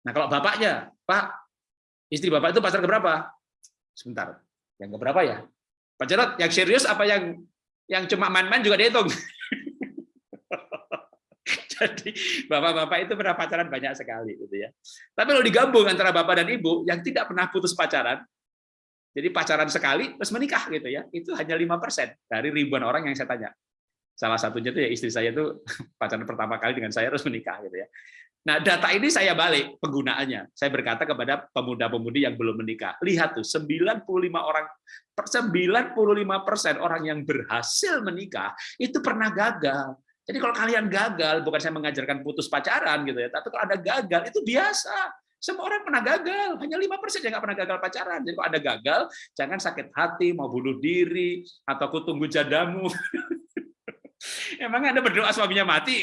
Nah, kalau bapaknya, Pak, istri Bapak itu pacar keberapa? Sebentar. Yang keberapa ya? Pak Jarot, yang serius apa yang yang cuma main-main juga dihitung? Jadi bapak-bapak itu pernah pacaran banyak sekali gitu ya. Tapi kalau digabung antara bapak dan ibu yang tidak pernah putus pacaran, jadi pacaran sekali terus menikah gitu ya. Itu hanya lima persen dari ribuan orang yang saya tanya. Salah satunya itu ya istri saya itu pacaran pertama kali dengan saya terus menikah gitu ya. Nah, data ini saya balik penggunaannya. Saya berkata kepada pemuda-pemudi yang belum menikah, lihat tuh 95 orang 95 persen orang yang berhasil menikah itu pernah gagal. Jadi kalau kalian gagal, bukan saya mengajarkan putus pacaran gitu ya, tapi kalau ada gagal itu biasa. Semua orang pernah gagal, hanya lima persen yang nggak pernah gagal pacaran. Jadi kalau ada gagal, jangan sakit hati, mau bunuh diri, atau aku tunggu jadamu. Emang Anda berdoa suaminya mati?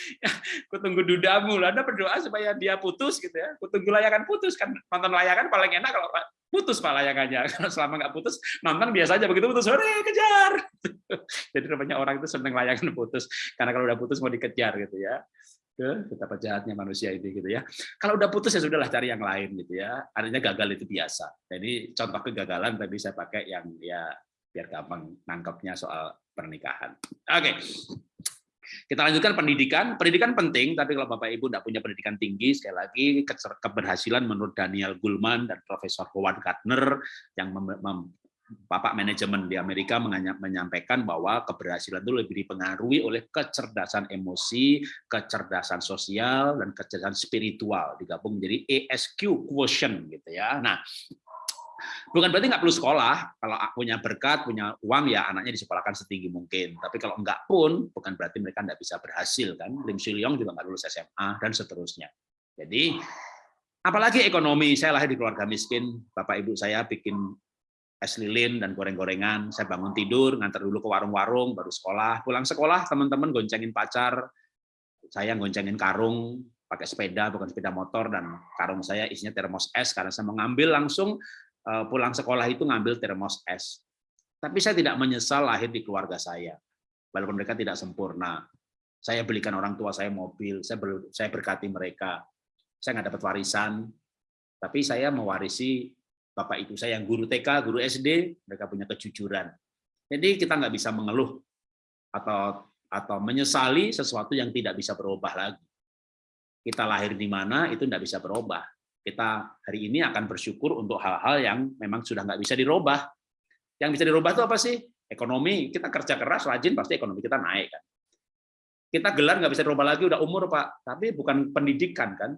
Kutunggu dudamu, Anda berdoa supaya dia putus gitu ya. Kutunggu layangan putus kan nonton layangan paling enak kalau putus pak layangannya. Kalau selama nggak putus nonton biasa aja begitu putus sore kejar. Jadi namanya orang itu seneng layangan putus karena kalau udah putus mau dikejar gitu ya betapa jahatnya manusia ini gitu ya. Kalau udah putus ya sudahlah cari yang lain gitu ya. Artinya gagal itu biasa. Jadi contoh kegagalan tadi saya pakai yang ya biar gampang nangkepnya soal pernikahan. Oke. Kita lanjutkan pendidikan. Pendidikan penting, tapi kalau Bapak Ibu tidak punya pendidikan tinggi, sekali lagi keberhasilan menurut Daniel Gulman dan Profesor Howard Gardner yang Bapak manajemen di Amerika menyampaikan bahwa keberhasilan itu lebih dipengaruhi oleh kecerdasan emosi, kecerdasan sosial, dan kecerdasan spiritual digabung menjadi ESQ quotient gitu ya. Nah, bukan berarti nggak perlu sekolah. Kalau punya berkat, punya uang ya anaknya disekolahkan setinggi mungkin. Tapi kalau enggak pun bukan berarti mereka nggak bisa berhasil kan. Lim Leong juga nggak lulus SMA dan seterusnya. Jadi apalagi ekonomi. Saya lahir di keluarga miskin. Bapak ibu saya bikin es lilin dan goreng-gorengan. Saya bangun tidur, ngantar dulu ke warung-warung, baru sekolah. Pulang sekolah, teman-teman goncengin pacar, saya goncengin karung, pakai sepeda, bukan sepeda motor, dan karung saya isinya termos es, karena saya mengambil langsung eh, pulang sekolah itu ngambil termos es. Tapi saya tidak menyesal lahir di keluarga saya, walaupun mereka tidak sempurna. Saya belikan orang tua saya mobil, saya saya berkati mereka. Saya nggak dapat warisan, tapi saya mewarisi bapak ibu saya yang guru TK, guru SD, mereka punya kejujuran. Jadi kita nggak bisa mengeluh atau atau menyesali sesuatu yang tidak bisa berubah lagi. Kita lahir di mana itu tidak bisa berubah. Kita hari ini akan bersyukur untuk hal-hal yang memang sudah nggak bisa dirubah. Yang bisa dirubah itu apa sih? Ekonomi. Kita kerja keras, rajin, pasti ekonomi kita naik kan. Kita gelar nggak bisa dirubah lagi, udah umur pak. Tapi bukan pendidikan kan.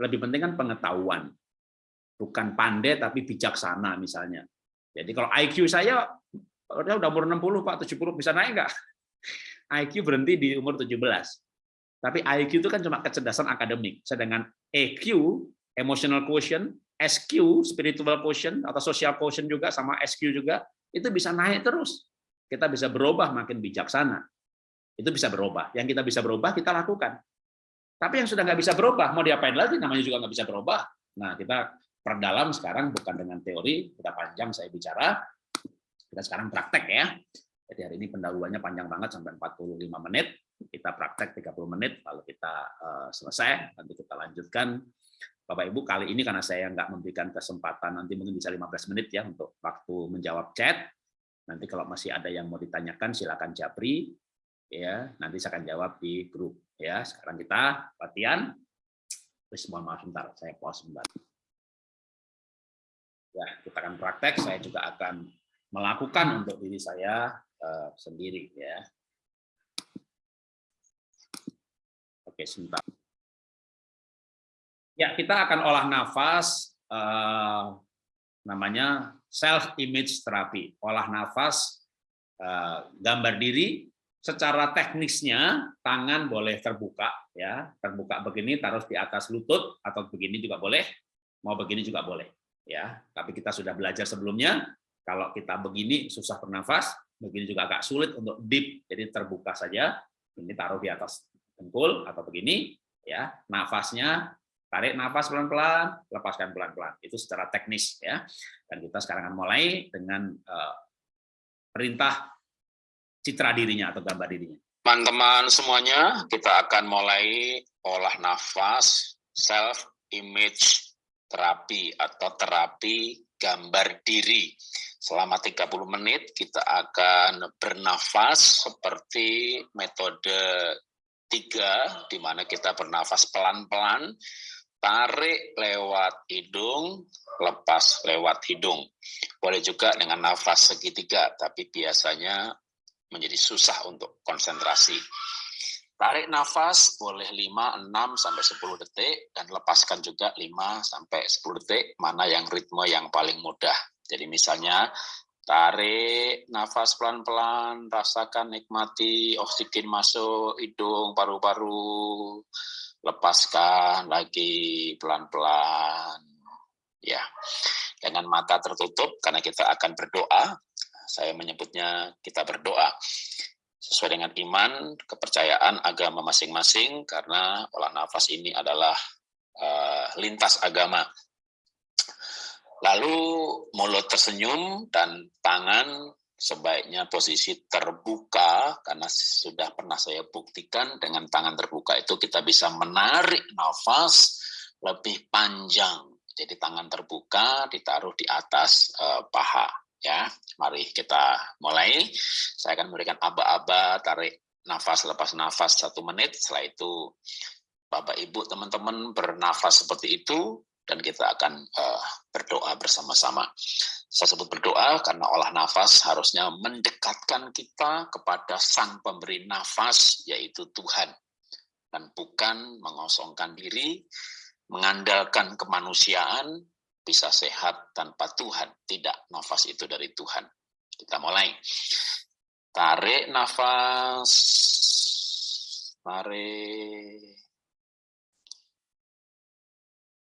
Lebih penting kan pengetahuan bukan pandai tapi bijaksana misalnya. Jadi kalau IQ saya udah umur 60 Pak, 70 bisa naik nggak? IQ berhenti di umur 17. Tapi IQ itu kan cuma kecerdasan akademik. Sedangkan EQ, emotional quotient, SQ, spiritual quotient atau social quotient juga sama SQ juga itu bisa naik terus. Kita bisa berubah makin bijaksana. Itu bisa berubah. Yang kita bisa berubah kita lakukan. Tapi yang sudah nggak bisa berubah, mau diapain lagi? Namanya juga nggak bisa berubah. Nah, kita perdalam sekarang bukan dengan teori, sudah panjang saya bicara, kita sekarang praktek ya. Jadi hari ini pendahuluannya panjang banget sampai 45 menit, kita praktek 30 menit, lalu kita uh, selesai, nanti kita lanjutkan. Bapak Ibu, kali ini karena saya nggak memberikan kesempatan, nanti mungkin bisa 15 menit ya untuk waktu menjawab chat. Nanti kalau masih ada yang mau ditanyakan, silakan japri. ya Nanti saya akan jawab di grup. ya Sekarang kita latihan. Terus mohon maaf sebentar, saya pause sebentar. Ya, kita akan praktek, saya juga akan melakukan untuk diri saya uh, sendiri ya. Oke, sebentar. Ya, kita akan olah nafas uh, namanya self image therapy. Olah nafas uh, gambar diri secara teknisnya tangan boleh terbuka ya, terbuka begini taruh di atas lutut atau begini juga boleh, mau begini juga boleh ya. Tapi kita sudah belajar sebelumnya kalau kita begini susah bernafas begini juga agak sulit untuk deep jadi terbuka saja ini taruh di atas dengkul atau begini ya. Nafasnya tarik nafas pelan-pelan lepaskan pelan-pelan. Itu secara teknis ya. Dan kita sekarang akan mulai dengan uh, perintah citra dirinya atau gambar dirinya. Teman-teman semuanya kita akan mulai olah nafas self image terapi atau terapi gambar diri. Selama 30 menit kita akan bernafas seperti metode tiga, di mana kita bernafas pelan-pelan, tarik lewat hidung, lepas lewat hidung. Boleh juga dengan nafas segitiga, tapi biasanya menjadi susah untuk konsentrasi. Tarik nafas boleh 5, 6 sampai 10 detik dan lepaskan juga 5 sampai 10 detik mana yang ritme yang paling mudah. Jadi misalnya tarik nafas pelan-pelan, rasakan nikmati oksigen masuk hidung, paru-paru, lepaskan lagi pelan-pelan. Ya. Dengan mata tertutup karena kita akan berdoa. Saya menyebutnya kita berdoa sesuai dengan iman, kepercayaan agama masing-masing, karena olah nafas ini adalah uh, lintas agama. Lalu mulut tersenyum dan tangan sebaiknya posisi terbuka, karena sudah pernah saya buktikan dengan tangan terbuka itu kita bisa menarik nafas lebih panjang. Jadi tangan terbuka ditaruh di atas uh, paha ya mari kita mulai saya akan memberikan aba-aba tarik nafas lepas nafas satu menit setelah itu bapak ibu teman-teman bernafas seperti itu dan kita akan uh, berdoa bersama-sama. Saya sebut berdoa karena olah nafas harusnya mendekatkan kita kepada Sang Pemberi Nafas, yaitu Tuhan. Dan bukan mengosongkan diri, mengandalkan kemanusiaan, bisa sehat tanpa Tuhan. Tidak, nafas itu dari Tuhan. Kita mulai. Tarik nafas. Tarik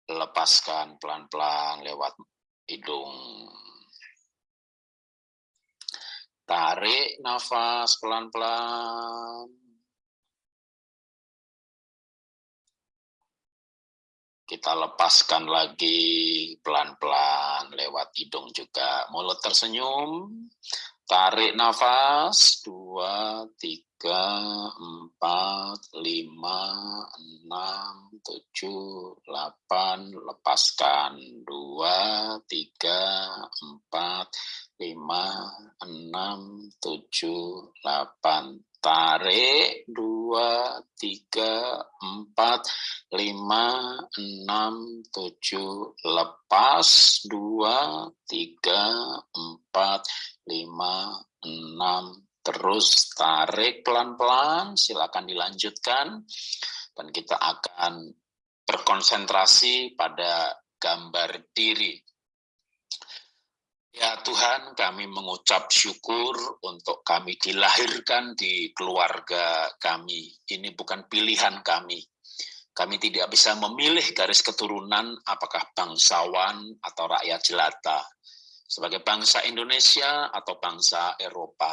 lepaskan pelan-pelan lewat hidung. Tarik nafas pelan-pelan. Kita lepaskan lagi pelan-pelan lewat hidung juga. Mulut tersenyum. Tarik nafas, dua, tiga, empat, lima, enam, tujuh, delapan, lepaskan, dua, tiga, empat, lima, enam, tujuh, delapan, tarik, dua, tiga, empat, lima, enam, tujuh, lepas, dua, tiga, empat, lima, enam, terus tarik pelan-pelan, silakan dilanjutkan, dan kita akan berkonsentrasi pada gambar diri. Ya Tuhan, kami mengucap syukur untuk kami dilahirkan di keluarga kami. Ini bukan pilihan kami. Kami tidak bisa memilih garis keturunan apakah bangsawan atau rakyat jelata sebagai bangsa Indonesia atau bangsa Eropa.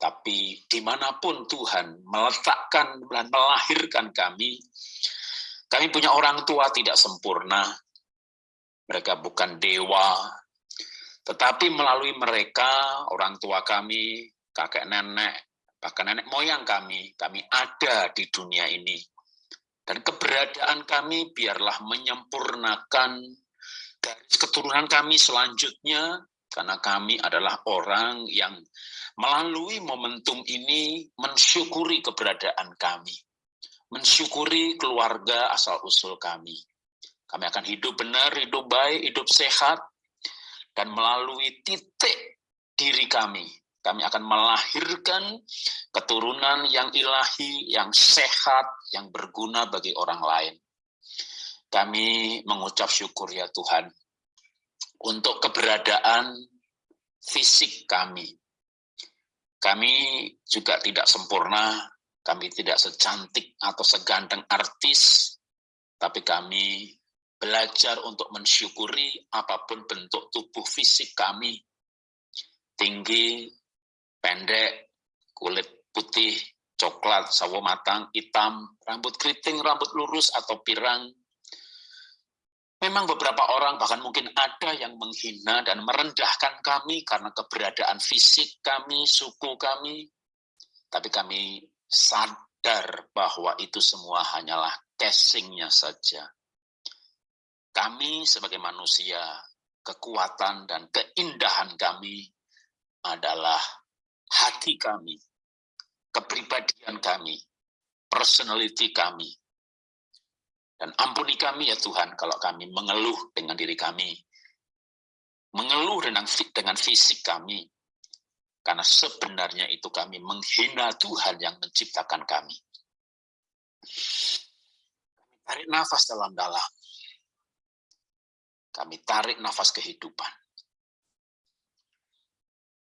Tapi di mana pun Tuhan meletakkan dan melahirkan kami, kami punya orang tua tidak sempurna. Mereka bukan dewa, tetapi melalui mereka, orang tua kami, kakek nenek, bahkan nenek moyang kami, kami ada di dunia ini. Dan keberadaan kami biarlah menyempurnakan garis keturunan kami selanjutnya, karena kami adalah orang yang melalui momentum ini mensyukuri keberadaan kami, mensyukuri keluarga asal-usul kami. Kami akan hidup benar, hidup baik, hidup sehat, dan melalui titik diri kami, kami akan melahirkan keturunan yang ilahi, yang sehat, yang berguna bagi orang lain. Kami mengucap syukur ya Tuhan untuk keberadaan fisik kami. Kami juga tidak sempurna, kami tidak secantik atau seganteng artis, tapi kami belajar untuk mensyukuri apa pun bentuk tubuh fisik kami, tinggi, pendek, kulit putih, coklat, sawo matang, hitam, rambut keriting, rambut lurus, atau pirang, Memang beberapa orang bahkan mungkin ada yang menghina dan merendahkan kami karena keberadaan fisik kami, suku kami. Tapi kami sadar bahwa itu semua hanyalah casingnya saja. Kami sebagai manusia, kekuatan dan keindahan kami adalah hati kami, kepribadian kami, personality kami, dan ampuni kami ya Tuhan kalau kami mengeluh dengan diri kami. Mengeluh dengan, dengan fisik kami. Karena sebenarnya itu kami menghina Tuhan yang menciptakan kami. Kami tarik nafas dalam-dalam. Kami tarik nafas kehidupan.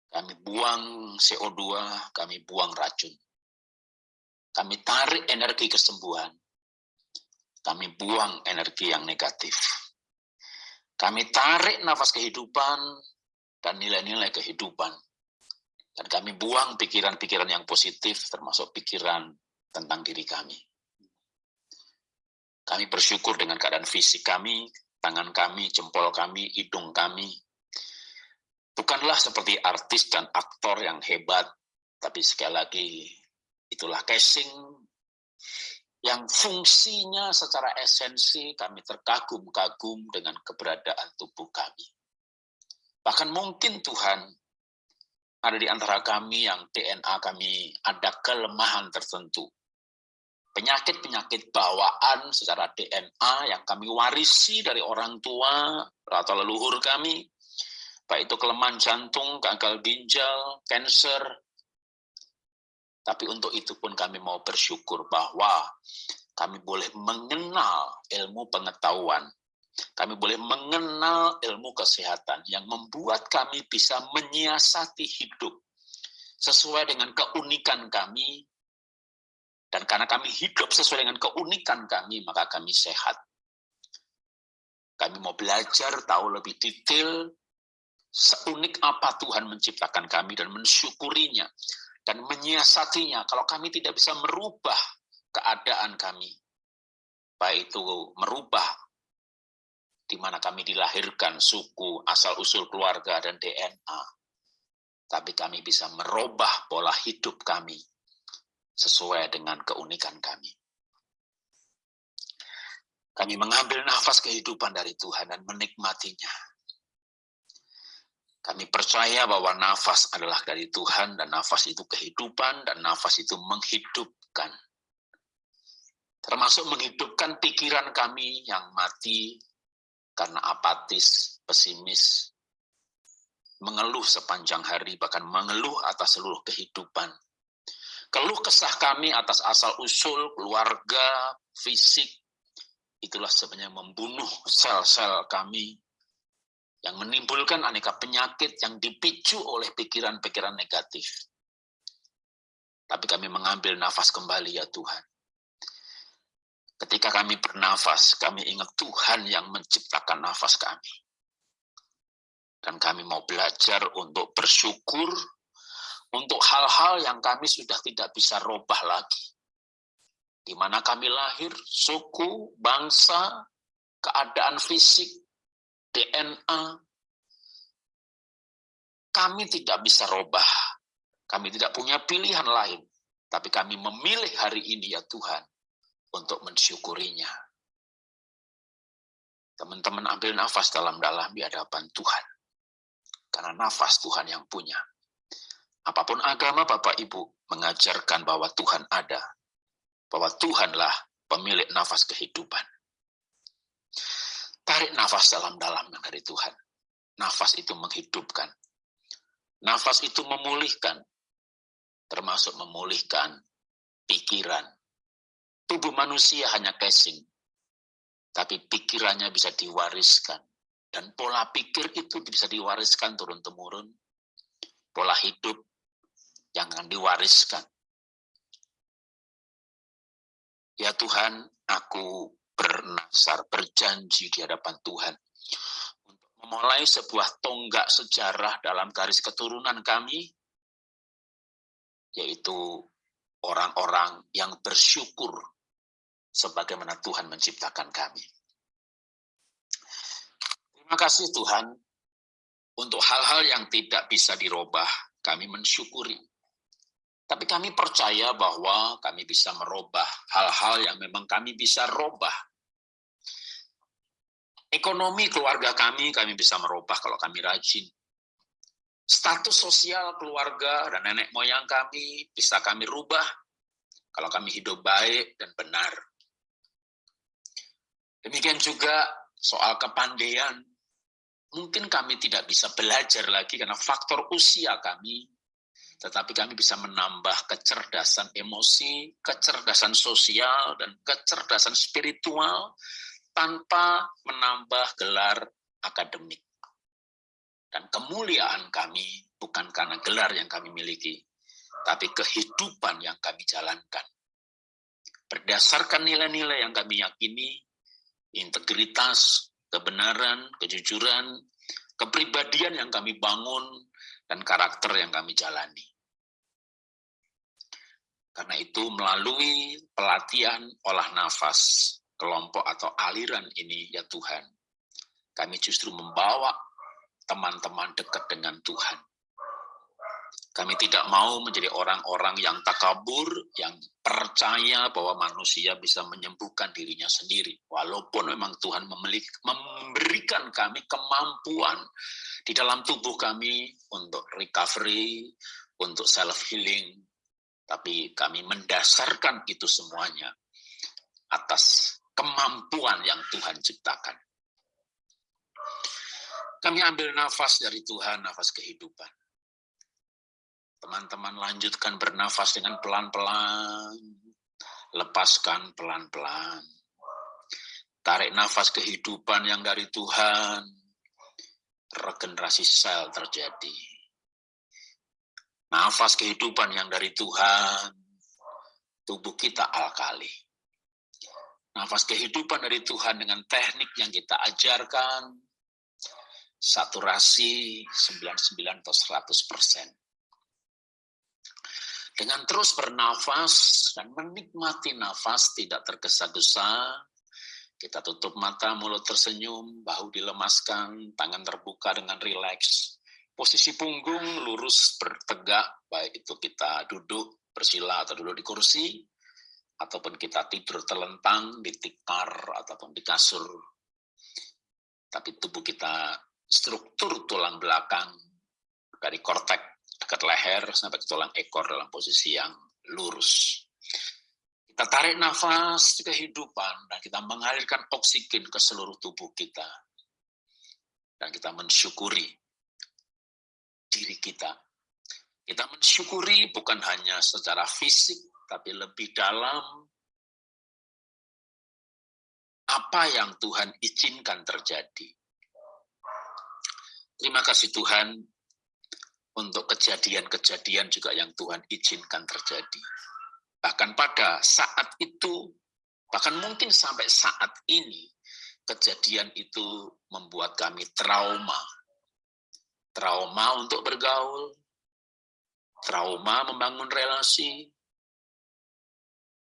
Kami buang CO2, kami buang racun. Kami tarik energi kesembuhan kami buang energi yang negatif. Kami tarik nafas kehidupan dan nilai-nilai kehidupan. Dan kami buang pikiran-pikiran yang positif, termasuk pikiran tentang diri kami. Kami bersyukur dengan keadaan fisik kami, tangan kami, jempol kami, hidung kami. Bukanlah seperti artis dan aktor yang hebat, tapi sekali lagi itulah casing yang fungsinya secara esensi kami terkagum-kagum dengan keberadaan tubuh kami. Bahkan mungkin Tuhan ada di antara kami yang DNA kami ada kelemahan tertentu. Penyakit-penyakit bawaan secara DNA yang kami warisi dari orang tua atau leluhur kami, baik itu kelemahan jantung, gagal ginjal, cancer. Tapi untuk itu pun kami mau bersyukur bahwa kami boleh mengenal ilmu pengetahuan, kami boleh mengenal ilmu kesehatan yang membuat kami bisa menyiasati hidup sesuai dengan keunikan kami dan karena kami hidup sesuai dengan keunikan kami, maka kami sehat. Kami mau belajar, tahu lebih detail, seunik apa Tuhan menciptakan kami dan mensyukurinya, dan menyiasatinya. Kalau kami tidak bisa merubah keadaan kami, baik itu merubah di mana kami dilahirkan, suku, asal-usul keluarga, dan DNA. Tapi kami bisa merubah pola hidup kami sesuai dengan keunikan kami. Kami mengambil nafas kehidupan dari Tuhan dan menikmatinya. Kami percaya bahwa nafas adalah dari Tuhan dan nafas itu kehidupan dan nafas itu menghidupkan. Termasuk menghidupkan pikiran kami yang mati karena apatis, pesimis, mengeluh sepanjang hari, bahkan mengeluh atas seluruh kehidupan Keluh kesah kami atas asal-usul, keluarga, fisik, itulah sebenarnya membunuh sel-sel kami yang menimbulkan aneka penyakit yang dipicu oleh pikiran-pikiran negatif. Tapi kami mengambil nafas kembali ya Tuhan. Ketika kami bernafas, kami ingat Tuhan yang menciptakan nafas kami. Dan kami mau belajar untuk bersyukur untuk hal-hal yang kami sudah tidak bisa robah lagi. Di mana kami lahir, suku, bangsa, keadaan fisik, DNA, kami tidak bisa robah. Kami tidak punya pilihan lain. Tapi kami memilih hari ini ya Tuhan untuk mensyukurinya. Teman-teman ambil nafas dalam-dalam di hadapan Tuhan. Karena nafas Tuhan yang punya. Apa pun agama Bapak Ibu mengajarkan bahwa Tuhan ada, bahwa Tuhanlah pemilik nafas kehidupan. Tarik nafas dalam-dalam dari Tuhan. Nafas itu menghidupkan. Nafas itu memulihkan, termasuk memulihkan pikiran. Tubuh manusia hanya casing, tapi pikirannya bisa diwariskan. Dan pola pikir itu bisa diwariskan turun-temurun. Pola hidup jangan diwariskan. Ya Tuhan, aku bernasar, berjanji di hadapan Tuhan untuk memulai sebuah tonggak sejarah dalam garis keturunan kami, yaitu orang-orang yang bersyukur sebagaimana Tuhan menciptakan kami. Terima kasih Tuhan untuk hal-hal yang tidak bisa dirubah, kami mensyukuri. Tapi kami percaya bahwa kami bisa merubah hal-hal yang memang kami bisa robah. Ekonomi keluarga kami, kami bisa merubah kalau kami rajin. Status sosial keluarga dan nenek moyang kami bisa kami rubah kalau kami hidup baik dan benar. Demikian juga soal kepandaian. Mungkin kami tidak bisa belajar lagi karena faktor usia kami tetapi kami bisa menambah kecerdasan emosi, kecerdasan sosial, dan kecerdasan spiritual tanpa menambah gelar akademik. Dan kemuliaan kami bukan karena gelar yang kami miliki, tapi kehidupan yang kami jalankan. Berdasarkan nilai-nilai yang kami yakini, integritas, kebenaran, kejujuran, kepribadian yang kami bangun, dan karakter yang kami jalani. Karena itu melalui pelatihan olah nafas, kelompok atau aliran ini ya Tuhan, kami justru membawa teman-teman dekat dengan Tuhan. Kami tidak mau menjadi orang-orang yang takabur, yang percaya bahwa manusia bisa menyembuhkan dirinya sendiri. Walaupun memang Tuhan memberikan kami kemampuan di dalam tubuh kami untuk recovery, untuk self-healing, Tapi kami mendasarkan itu semuanya atas kemampuan yang Tuhan ciptakan. Kami ambil nafas dari Tuhan, nafas kehidupan. Teman-teman lanjutkan bernafas dengan pelan-pelan. Lepaskan pelan-pelan. Tarik nafas kehidupan yang dari Tuhan. Regenerasi sel terjadi. Nafas kehidupan yang dari Tuhan. Tubuh kita alkali. Nafas kehidupan dari Tuhan dengan teknik yang kita ajarkan. Saturasi 99 atau 100 persen dengan terus bernafas dan menikmati nafas tidak tergesa-gesa, kita tutup mata, mulut tersenyum, bahu dilemaskan, tangan terbuka dengan rileks. Posisi punggung lurus bertegak, baik itu kita duduk bersila atau duduk di kursi, ataupun kita tidur terlentang di tikar ataupun di kasur. Tapi tubuh kita struktur tulang belakang dari kortek dekat leher sampai ke tulang ekor dalam posisi yang lurus. Kita tarik nafas kehidupan dan kita mengalirkan oksigen ke seluruh tubuh kita. Dan kita mensyukuri diri kita. Kita mensyukuri bukan hanya secara fisik, tapi lebih dalam apa yang Tuhan izinkan terjadi. Terima kasih Tuhan, untuk kejadian-kejadian juga yang Tuhan izinkan terjadi. Bahkan pada saat itu, bahkan mungkin sampai saat ini, kejadian itu membuat kami trauma. Trauma untuk bergaul, trauma membangun relasi,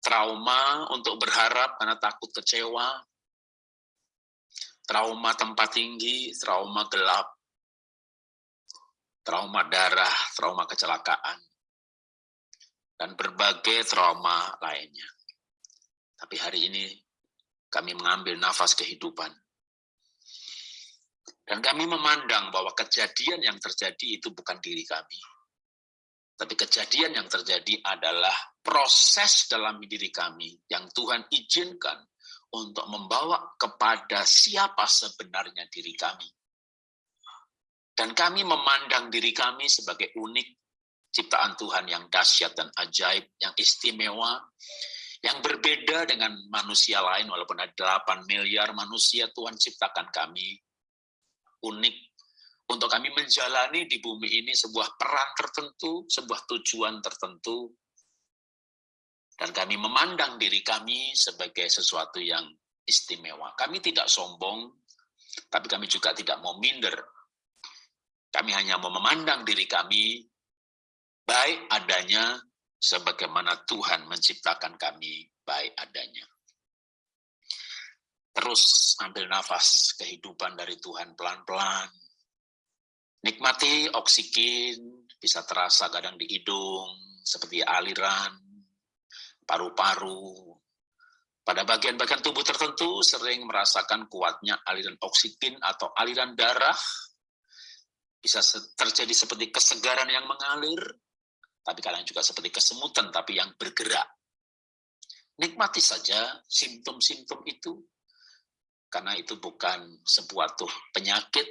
trauma untuk berharap karena takut kecewa, trauma tempat tinggi, trauma gelap, trauma darah, trauma kecelakaan, dan berbagai trauma lainnya. Tapi hari ini kami mengambil nafas kehidupan. Dan kami memandang bahwa kejadian yang terjadi itu bukan diri kami. Tapi kejadian yang terjadi adalah proses dalam diri kami yang Tuhan izinkan untuk membawa kepada siapa sebenarnya diri kami. Dan kami memandang diri kami sebagai unik ciptaan Tuhan yang dahsyat dan ajaib, yang istimewa, yang berbeda dengan manusia lain, walaupun ada 8 miliar manusia, Tuhan ciptakan kami unik untuk kami menjalani di bumi ini sebuah peran tertentu, sebuah tujuan tertentu, dan kami memandang diri kami sebagai sesuatu yang istimewa. Kami tidak sombong, tapi kami juga tidak mau minder kami hanya mau memandang diri kami baik adanya sebagaimana Tuhan menciptakan kami baik adanya. Terus ambil nafas kehidupan dari Tuhan pelan-pelan. Nikmati oksigen, bisa terasa kadang di hidung, seperti aliran, paru-paru. Pada bagian-bagian tubuh tertentu sering merasakan kuatnya aliran oksigen atau aliran darah bisa terjadi seperti kesegaran yang mengalir, tapi kadang juga seperti kesemutan, tapi yang bergerak. Nikmati saja simptom-simptom itu, karena itu bukan sebuah tuh penyakit,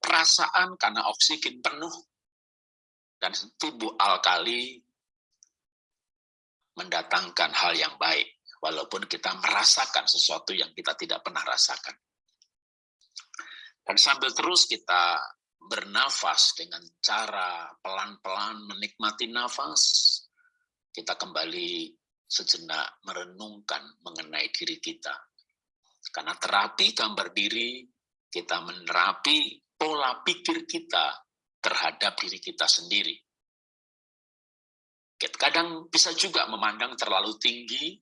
perasaan karena oksigen penuh, dan tubuh alkali mendatangkan hal yang baik, walaupun kita merasakan sesuatu yang kita tidak pernah rasakan. Dan sambil terus kita bernafas dengan cara pelan-pelan menikmati nafas, kita kembali sejenak merenungkan mengenai diri kita. Karena terapi gambar diri, kita menerapi pola pikir kita terhadap diri kita sendiri. Kadang bisa juga memandang terlalu tinggi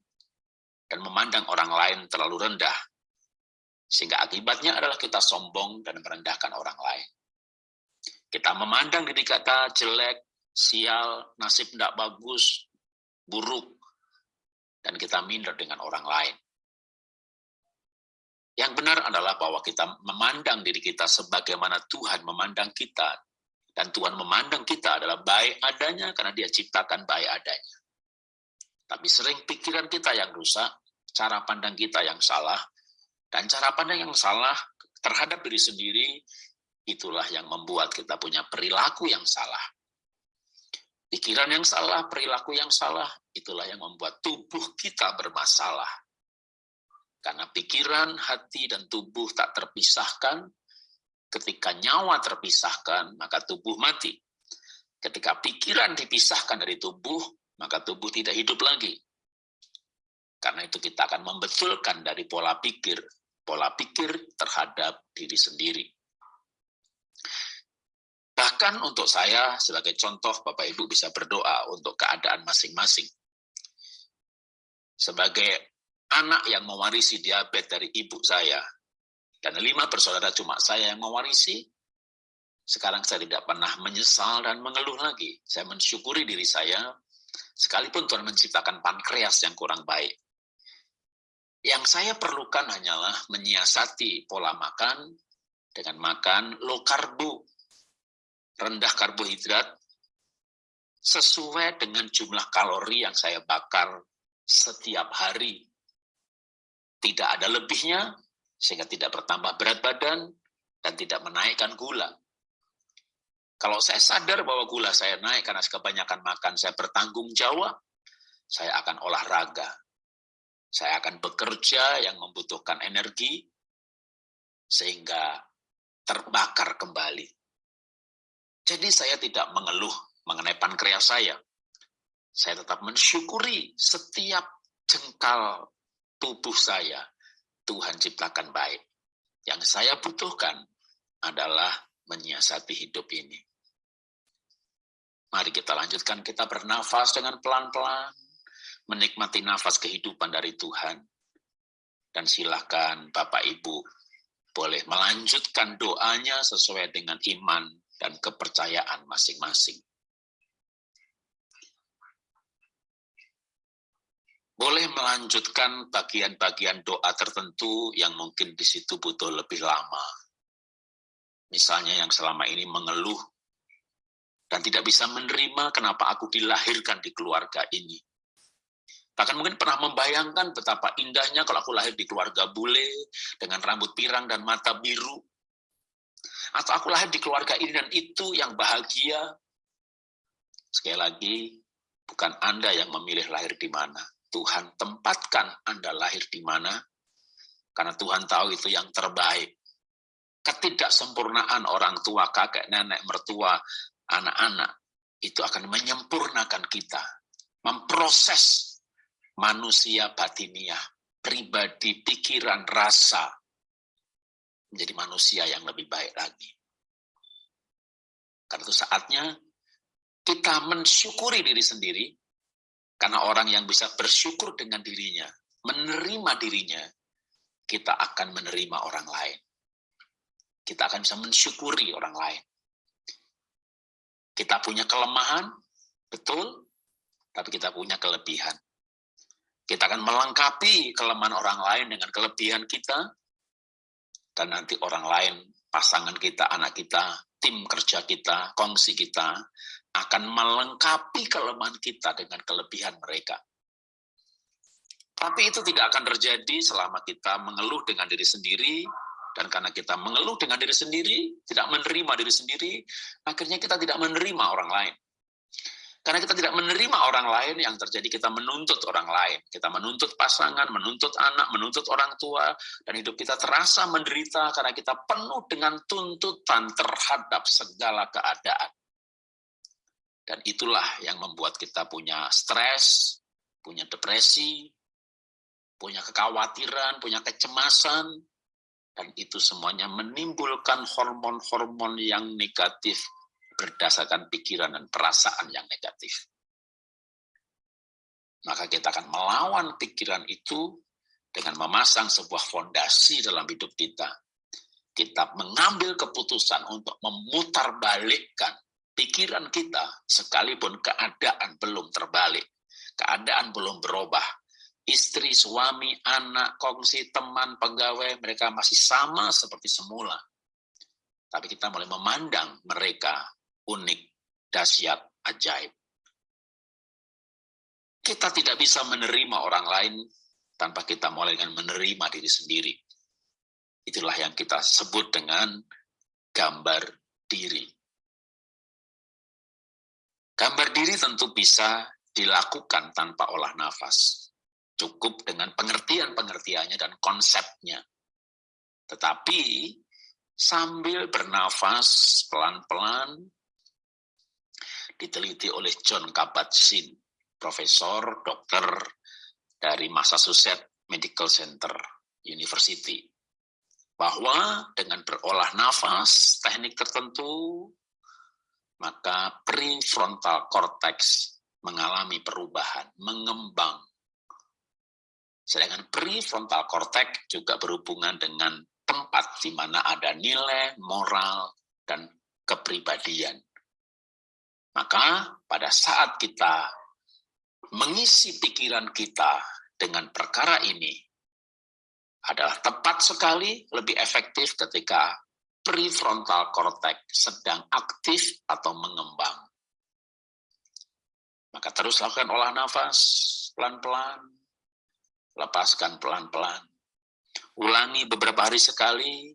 dan memandang orang lain terlalu rendah. Sehingga akibatnya adalah kita sombong dan merendahkan orang lain. Kita memandang diri kita jelek, sial, nasib tidak bagus, buruk, dan kita minder dengan orang lain. Yang benar adalah bahwa kita memandang diri kita sebagaimana Tuhan memandang kita, Dan Tuhan memandang kita adalah baik adanya karena dia ciptakan baik adanya. Tapi sering pikiran kita yang rusak, cara pandang kita yang salah, dan cara pandang yang salah terhadap diri sendiri, itulah yang membuat kita punya perilaku yang salah. Pikiran yang salah, perilaku yang salah, itulah yang membuat tubuh kita bermasalah. Karena pikiran, hati, dan tubuh tak terpisahkan, Ketika nyawa terpisahkan, maka tubuh mati. Ketika pikiran dipisahkan dari tubuh, maka tubuh tidak hidup lagi. Karena itu kita akan membetulkan dari pola pikir, pola pikir terhadap diri sendiri. Bahkan untuk saya, sebagai contoh, Bapak Ibu bisa berdoa untuk keadaan masing-masing. Sebagai anak yang mewarisi diabetes dari ibu saya, dan lima bersaudara cuma saya yang mewarisi, sekarang saya tidak pernah menyesal dan mengeluh lagi. Saya mensyukuri diri saya, sekalipun Tuhan menciptakan pankreas yang kurang baik. Yang saya perlukan hanyalah menyiasati pola makan dengan makan low karbo, rendah karbohidrat, sesuai dengan jumlah kalori yang saya bakar setiap hari. Tidak ada lebihnya, sehingga tidak bertambah berat badan dan tidak menaikkan gula. Kalau saya sadar bahwa gula saya naik karena kebanyakan makan, saya bertanggung jawab, saya akan olahraga. Saya akan bekerja yang membutuhkan energi, sehingga terbakar kembali. Jadi saya tidak mengeluh mengenai pankreas saya. Saya tetap mensyukuri setiap jengkal tubuh saya Tuhan ciptakan baik. Yang saya butuhkan adalah menyiasati hidup ini. Mari kita lanjutkan, kita bernafas dengan pelan-pelan, menikmati nafas kehidupan dari Tuhan. Dan silakan Bapak Ibu boleh melanjutkan doanya sesuai dengan iman dan kepercayaan masing-masing. boleh melanjutkan bagian-bagian doa tertentu yang mungkin di situ butuh lebih lama. Misalnya yang selama ini mengeluh dan tidak bisa menerima kenapa aku dilahirkan di keluarga ini. Bahkan mungkin pernah membayangkan betapa indahnya kalau aku lahir di keluarga bule dengan rambut pirang dan mata biru. Atau aku lahir di keluarga ini dan itu yang bahagia. Sekali lagi, bukan Anda yang memilih lahir di mana Tuhan tempatkan Anda lahir di mana, karena Tuhan tahu itu yang terbaik. Ketidaksempurnaan orang tua, kakek, nenek, mertua, anak-anak, itu akan menyempurnakan kita. Memproses manusia batiniah, pribadi, pikiran, rasa, menjadi manusia yang lebih baik lagi. Karena itu saatnya kita mensyukuri diri sendiri, karena orang yang bisa bersyukur dengan dirinya, menerima dirinya, kita akan menerima orang lain. Kita akan bisa mensyukuri orang lain. Kita punya kelemahan, betul, tapi kita punya kelebihan. Kita akan melengkapi kelemahan orang lain dengan kelebihan kita, dan nanti orang lain, pasangan kita, anak kita, tim kerja kita, kongsi kita, akan melengkapi kelemahan kita dengan kelebihan mereka. Tapi itu tidak akan terjadi selama kita mengeluh dengan diri sendiri, dan karena kita mengeluh dengan diri sendiri, tidak menerima diri sendiri, akhirnya kita tidak menerima orang lain. Karena kita tidak menerima orang lain, yang terjadi kita menuntut orang lain. Kita menuntut pasangan, menuntut anak, menuntut orang tua, dan hidup kita terasa menderita karena kita penuh dengan tuntutan terhadap segala keadaan. Dan itulah yang membuat kita punya stres, punya depresi, punya kekhawatiran, punya kecemasan, dan itu semuanya menimbulkan hormon-hormon yang negatif berdasarkan pikiran dan perasaan yang negatif. Maka kita akan melawan pikiran itu dengan memasang sebuah fondasi dalam hidup kita. Kita mengambil keputusan untuk memutarbalikkan pikiran kita, sekalipun keadaan belum terbalik, keadaan belum berubah, istri, suami, anak, kongsi, teman, pegawai, mereka masih sama seperti semula. Tapi kita mulai memandang mereka unik, dahsyat, ajaib. Kita tidak bisa menerima orang lain tanpa kita mulai dengan menerima diri sendiri. Itulah yang kita sebut dengan gambar diri. Gambar diri tentu bisa dilakukan tanpa olah nafas. Cukup dengan pengertian-pengertiannya dan konsepnya. Tetapi sambil bernafas pelan-pelan, diteliti oleh John Kabat-Zinn, profesor dokter dari Massachusetts Medical Center University bahwa dengan berolah nafas, teknik tertentu, maka prefrontal cortex mengalami perubahan, mengembang. Sedangkan prefrontal cortex juga berhubungan dengan tempat di mana ada nilai, moral, dan kepribadian. Maka pada saat kita mengisi pikiran kita dengan perkara ini, adalah tepat sekali, lebih efektif ketika prefrontal cortex sedang aktif atau mengembang. Maka terus lakukan olah nafas pelan-pelan, lepaskan pelan-pelan. Ulangi beberapa hari sekali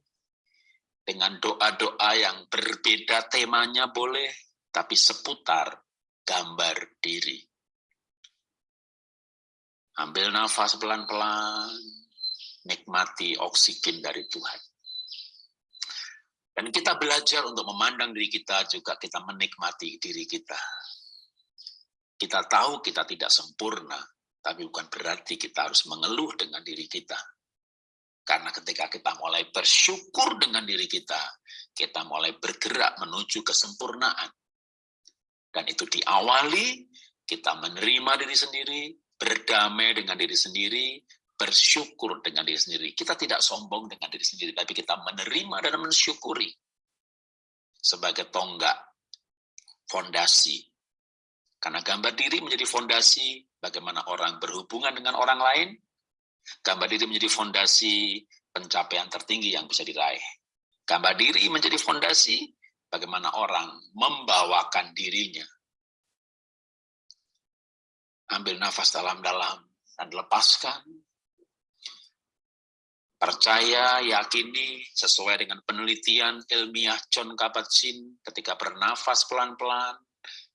dengan doa-doa yang berbeda temanya boleh, tapi seputar gambar diri. Ambil nafas pelan-pelan, nikmati oksigen dari Tuhan. Dan kita belajar untuk memandang diri kita juga kita menikmati diri kita. Kita tahu kita tidak sempurna, tapi bukan berarti kita harus mengeluh dengan diri kita. Karena ketika kita mulai bersyukur dengan diri kita, kita mulai bergerak menuju kesempurnaan. Dan itu diawali, kita menerima diri sendiri, berdamai dengan diri sendiri, bersyukur dengan diri sendiri. Kita tidak sombong dengan diri sendiri, tapi kita menerima dan mensyukuri sebagai tonggak, fondasi. Karena gambar diri menjadi fondasi bagaimana orang berhubungan dengan orang lain, gambar diri menjadi fondasi pencapaian tertinggi yang bisa diraih. Gambar diri menjadi fondasi bagaimana orang membawakan dirinya. Ambil nafas dalam-dalam dan lepaskan Percaya, yakini, sesuai dengan penelitian ilmiah John Kabat-Zinn ketika bernafas pelan-pelan,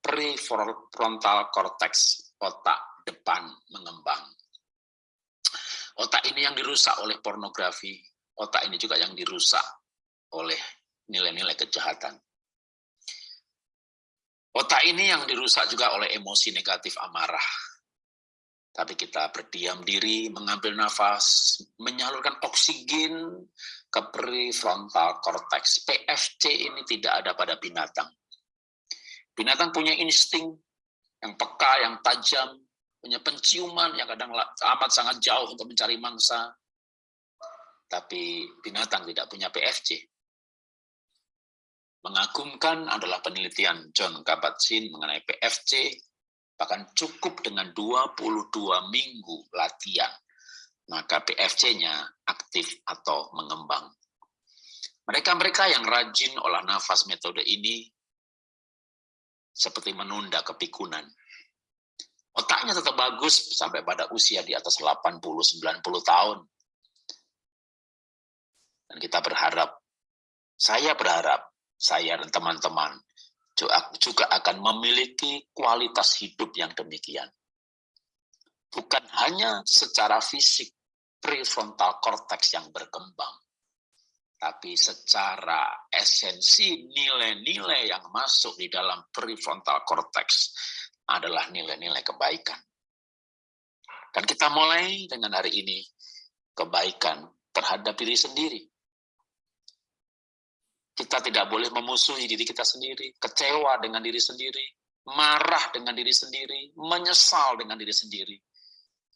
prefrontal cortex, otak depan mengembang. Otak ini yang dirusak oleh pornografi, otak ini juga yang dirusak oleh nilai-nilai kejahatan. Otak ini yang dirusak juga oleh emosi negatif amarah, tapi kita berdiam diri, mengambil nafas, menyalurkan oksigen ke prefrontal cortex. PFC ini tidak ada pada binatang. Binatang punya insting yang peka, yang tajam, punya penciuman yang kadang amat sangat jauh untuk mencari mangsa. Tapi binatang tidak punya PFC. Mengagumkan adalah penelitian John Kabat-Zinn mengenai PFC Bahkan cukup dengan 22 minggu latihan, maka PFC-nya aktif atau mengembang. Mereka-mereka yang rajin olah nafas metode ini seperti menunda kepikunan. Otaknya tetap bagus sampai pada usia di atas 80-90 tahun. Dan kita berharap, saya berharap, saya dan teman-teman juga akan memiliki kualitas hidup yang demikian. Bukan hanya secara fisik, prefrontal cortex yang berkembang, tapi secara esensi nilai-nilai yang masuk di dalam prefrontal cortex adalah nilai-nilai kebaikan. Dan kita mulai dengan hari ini kebaikan terhadap diri sendiri, kita tidak boleh memusuhi diri kita sendiri, kecewa dengan diri sendiri, marah dengan diri sendiri, menyesal dengan diri sendiri.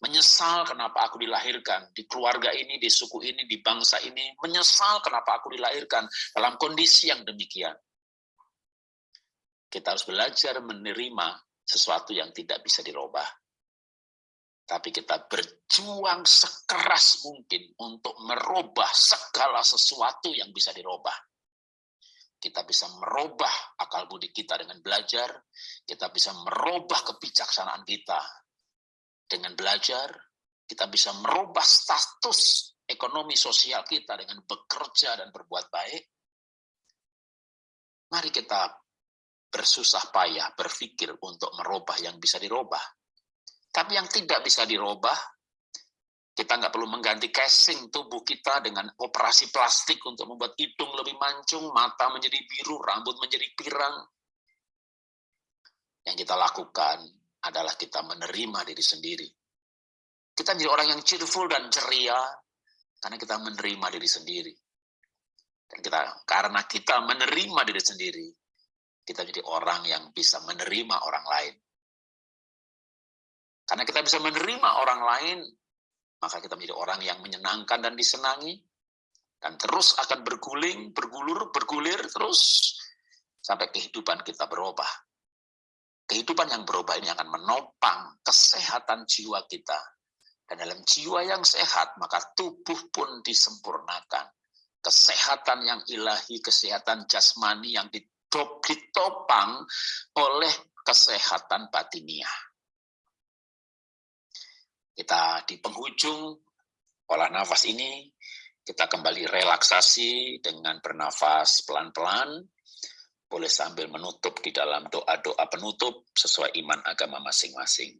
Menyesal kenapa aku dilahirkan di keluarga ini, di suku ini, di bangsa ini. Menyesal kenapa aku dilahirkan dalam kondisi yang demikian. Kita harus belajar menerima sesuatu yang tidak bisa dirubah. Tapi kita berjuang sekeras mungkin untuk merubah segala sesuatu yang bisa dirubah kita bisa merubah akal budi kita dengan belajar, kita bisa merubah kebijaksanaan kita dengan belajar, kita bisa merubah status ekonomi sosial kita dengan bekerja dan berbuat baik. Mari kita bersusah payah berpikir untuk merubah yang bisa dirubah. Tapi yang tidak bisa dirubah, kita nggak perlu mengganti casing tubuh kita dengan operasi plastik untuk membuat hidung lebih mancung, mata menjadi biru, rambut menjadi pirang. Yang kita lakukan adalah kita menerima diri sendiri. Kita menjadi orang yang cheerful dan ceria karena kita menerima diri sendiri. Dan kita karena kita menerima diri sendiri, kita jadi orang yang bisa menerima orang lain. Karena kita bisa menerima orang lain, maka kita menjadi orang yang menyenangkan dan disenangi, dan terus akan berguling, bergulur, bergulir terus sampai kehidupan kita berubah. Kehidupan yang berubah ini akan menopang kesehatan jiwa kita. Dan dalam jiwa yang sehat, maka tubuh pun disempurnakan. Kesehatan yang ilahi, kesehatan jasmani yang ditopang oleh kesehatan batiniah. Kita di penghujung olah nafas ini, kita kembali relaksasi dengan bernafas pelan-pelan, boleh sambil menutup di dalam doa-doa penutup sesuai iman agama masing-masing.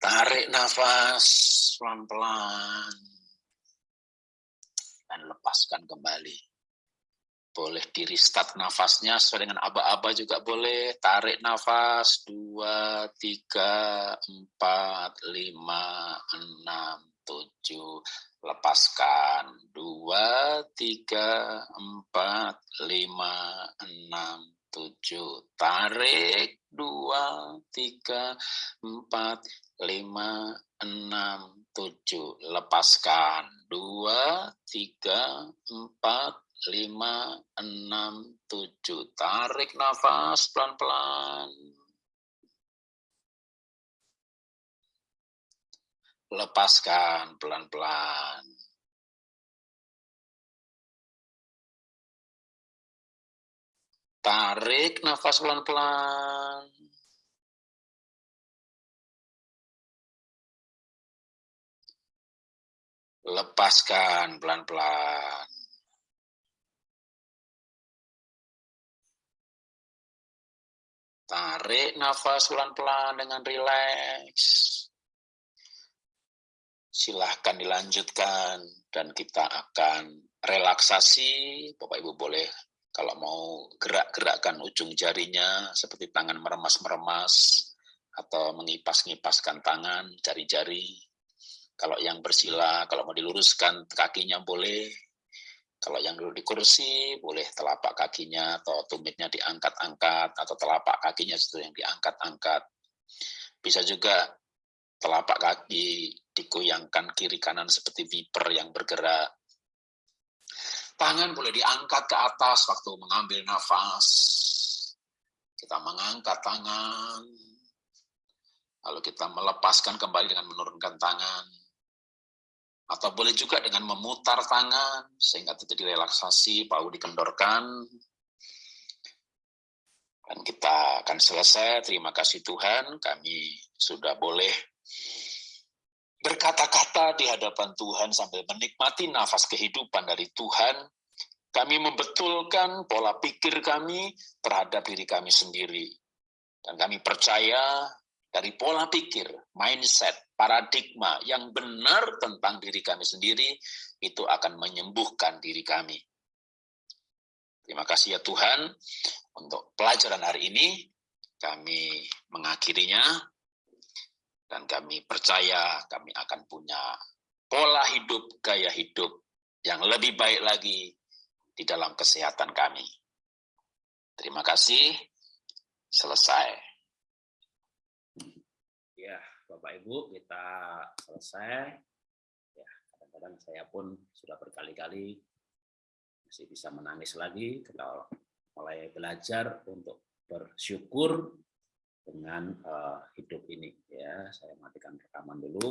Tarik nafas pelan-pelan dan lepaskan kembali. Boleh di restart nafasnya sesuai dengan aba-aba juga boleh. Tarik nafas, dua, tiga, empat, lima, enam, tujuh. Lepaskan, dua, tiga, empat, lima, enam, tujuh. Tarik, dua, tiga, empat, lima, enam, tujuh. Lepaskan, dua, tiga, empat, lima, enam, tujuh. Tarik nafas pelan-pelan. Lepaskan pelan-pelan. Tarik nafas pelan-pelan. Lepaskan pelan-pelan. Tarik nafas pelan-pelan dengan rileks. Silahkan dilanjutkan dan kita akan relaksasi. Bapak Ibu boleh kalau mau gerak-gerakkan ujung jarinya seperti tangan meremas-meremas atau mengipas-ngipaskan tangan, jari-jari. Kalau yang bersila, kalau mau diluruskan kakinya boleh, kalau yang dulu di kursi, boleh telapak kakinya atau tumitnya diangkat-angkat, atau telapak kakinya yang diangkat-angkat. Bisa juga telapak kaki digoyangkan kiri kanan seperti viper yang bergerak. Tangan boleh diangkat ke atas waktu mengambil nafas. Kita mengangkat tangan, lalu kita melepaskan kembali dengan menurunkan tangan atau boleh juga dengan memutar tangan sehingga terjadi relaksasi, paru dikendorkan. Dan kita akan selesai. Terima kasih Tuhan, kami sudah boleh berkata-kata di hadapan Tuhan sambil menikmati nafas kehidupan dari Tuhan. Kami membetulkan pola pikir kami terhadap diri kami sendiri. Dan kami percaya dari pola pikir, mindset, paradigma yang benar tentang diri kami sendiri, itu akan menyembuhkan diri kami. Terima kasih ya Tuhan untuk pelajaran hari ini. Kami mengakhirinya dan kami percaya kami akan punya pola hidup, gaya hidup yang lebih baik lagi di dalam kesehatan kami. Terima kasih. Selesai. Bapak Ibu kita selesai. Ya, kadang-kadang saya pun sudah berkali-kali masih bisa menangis lagi kalau mulai belajar untuk bersyukur dengan uh, hidup ini ya. Saya matikan rekaman dulu.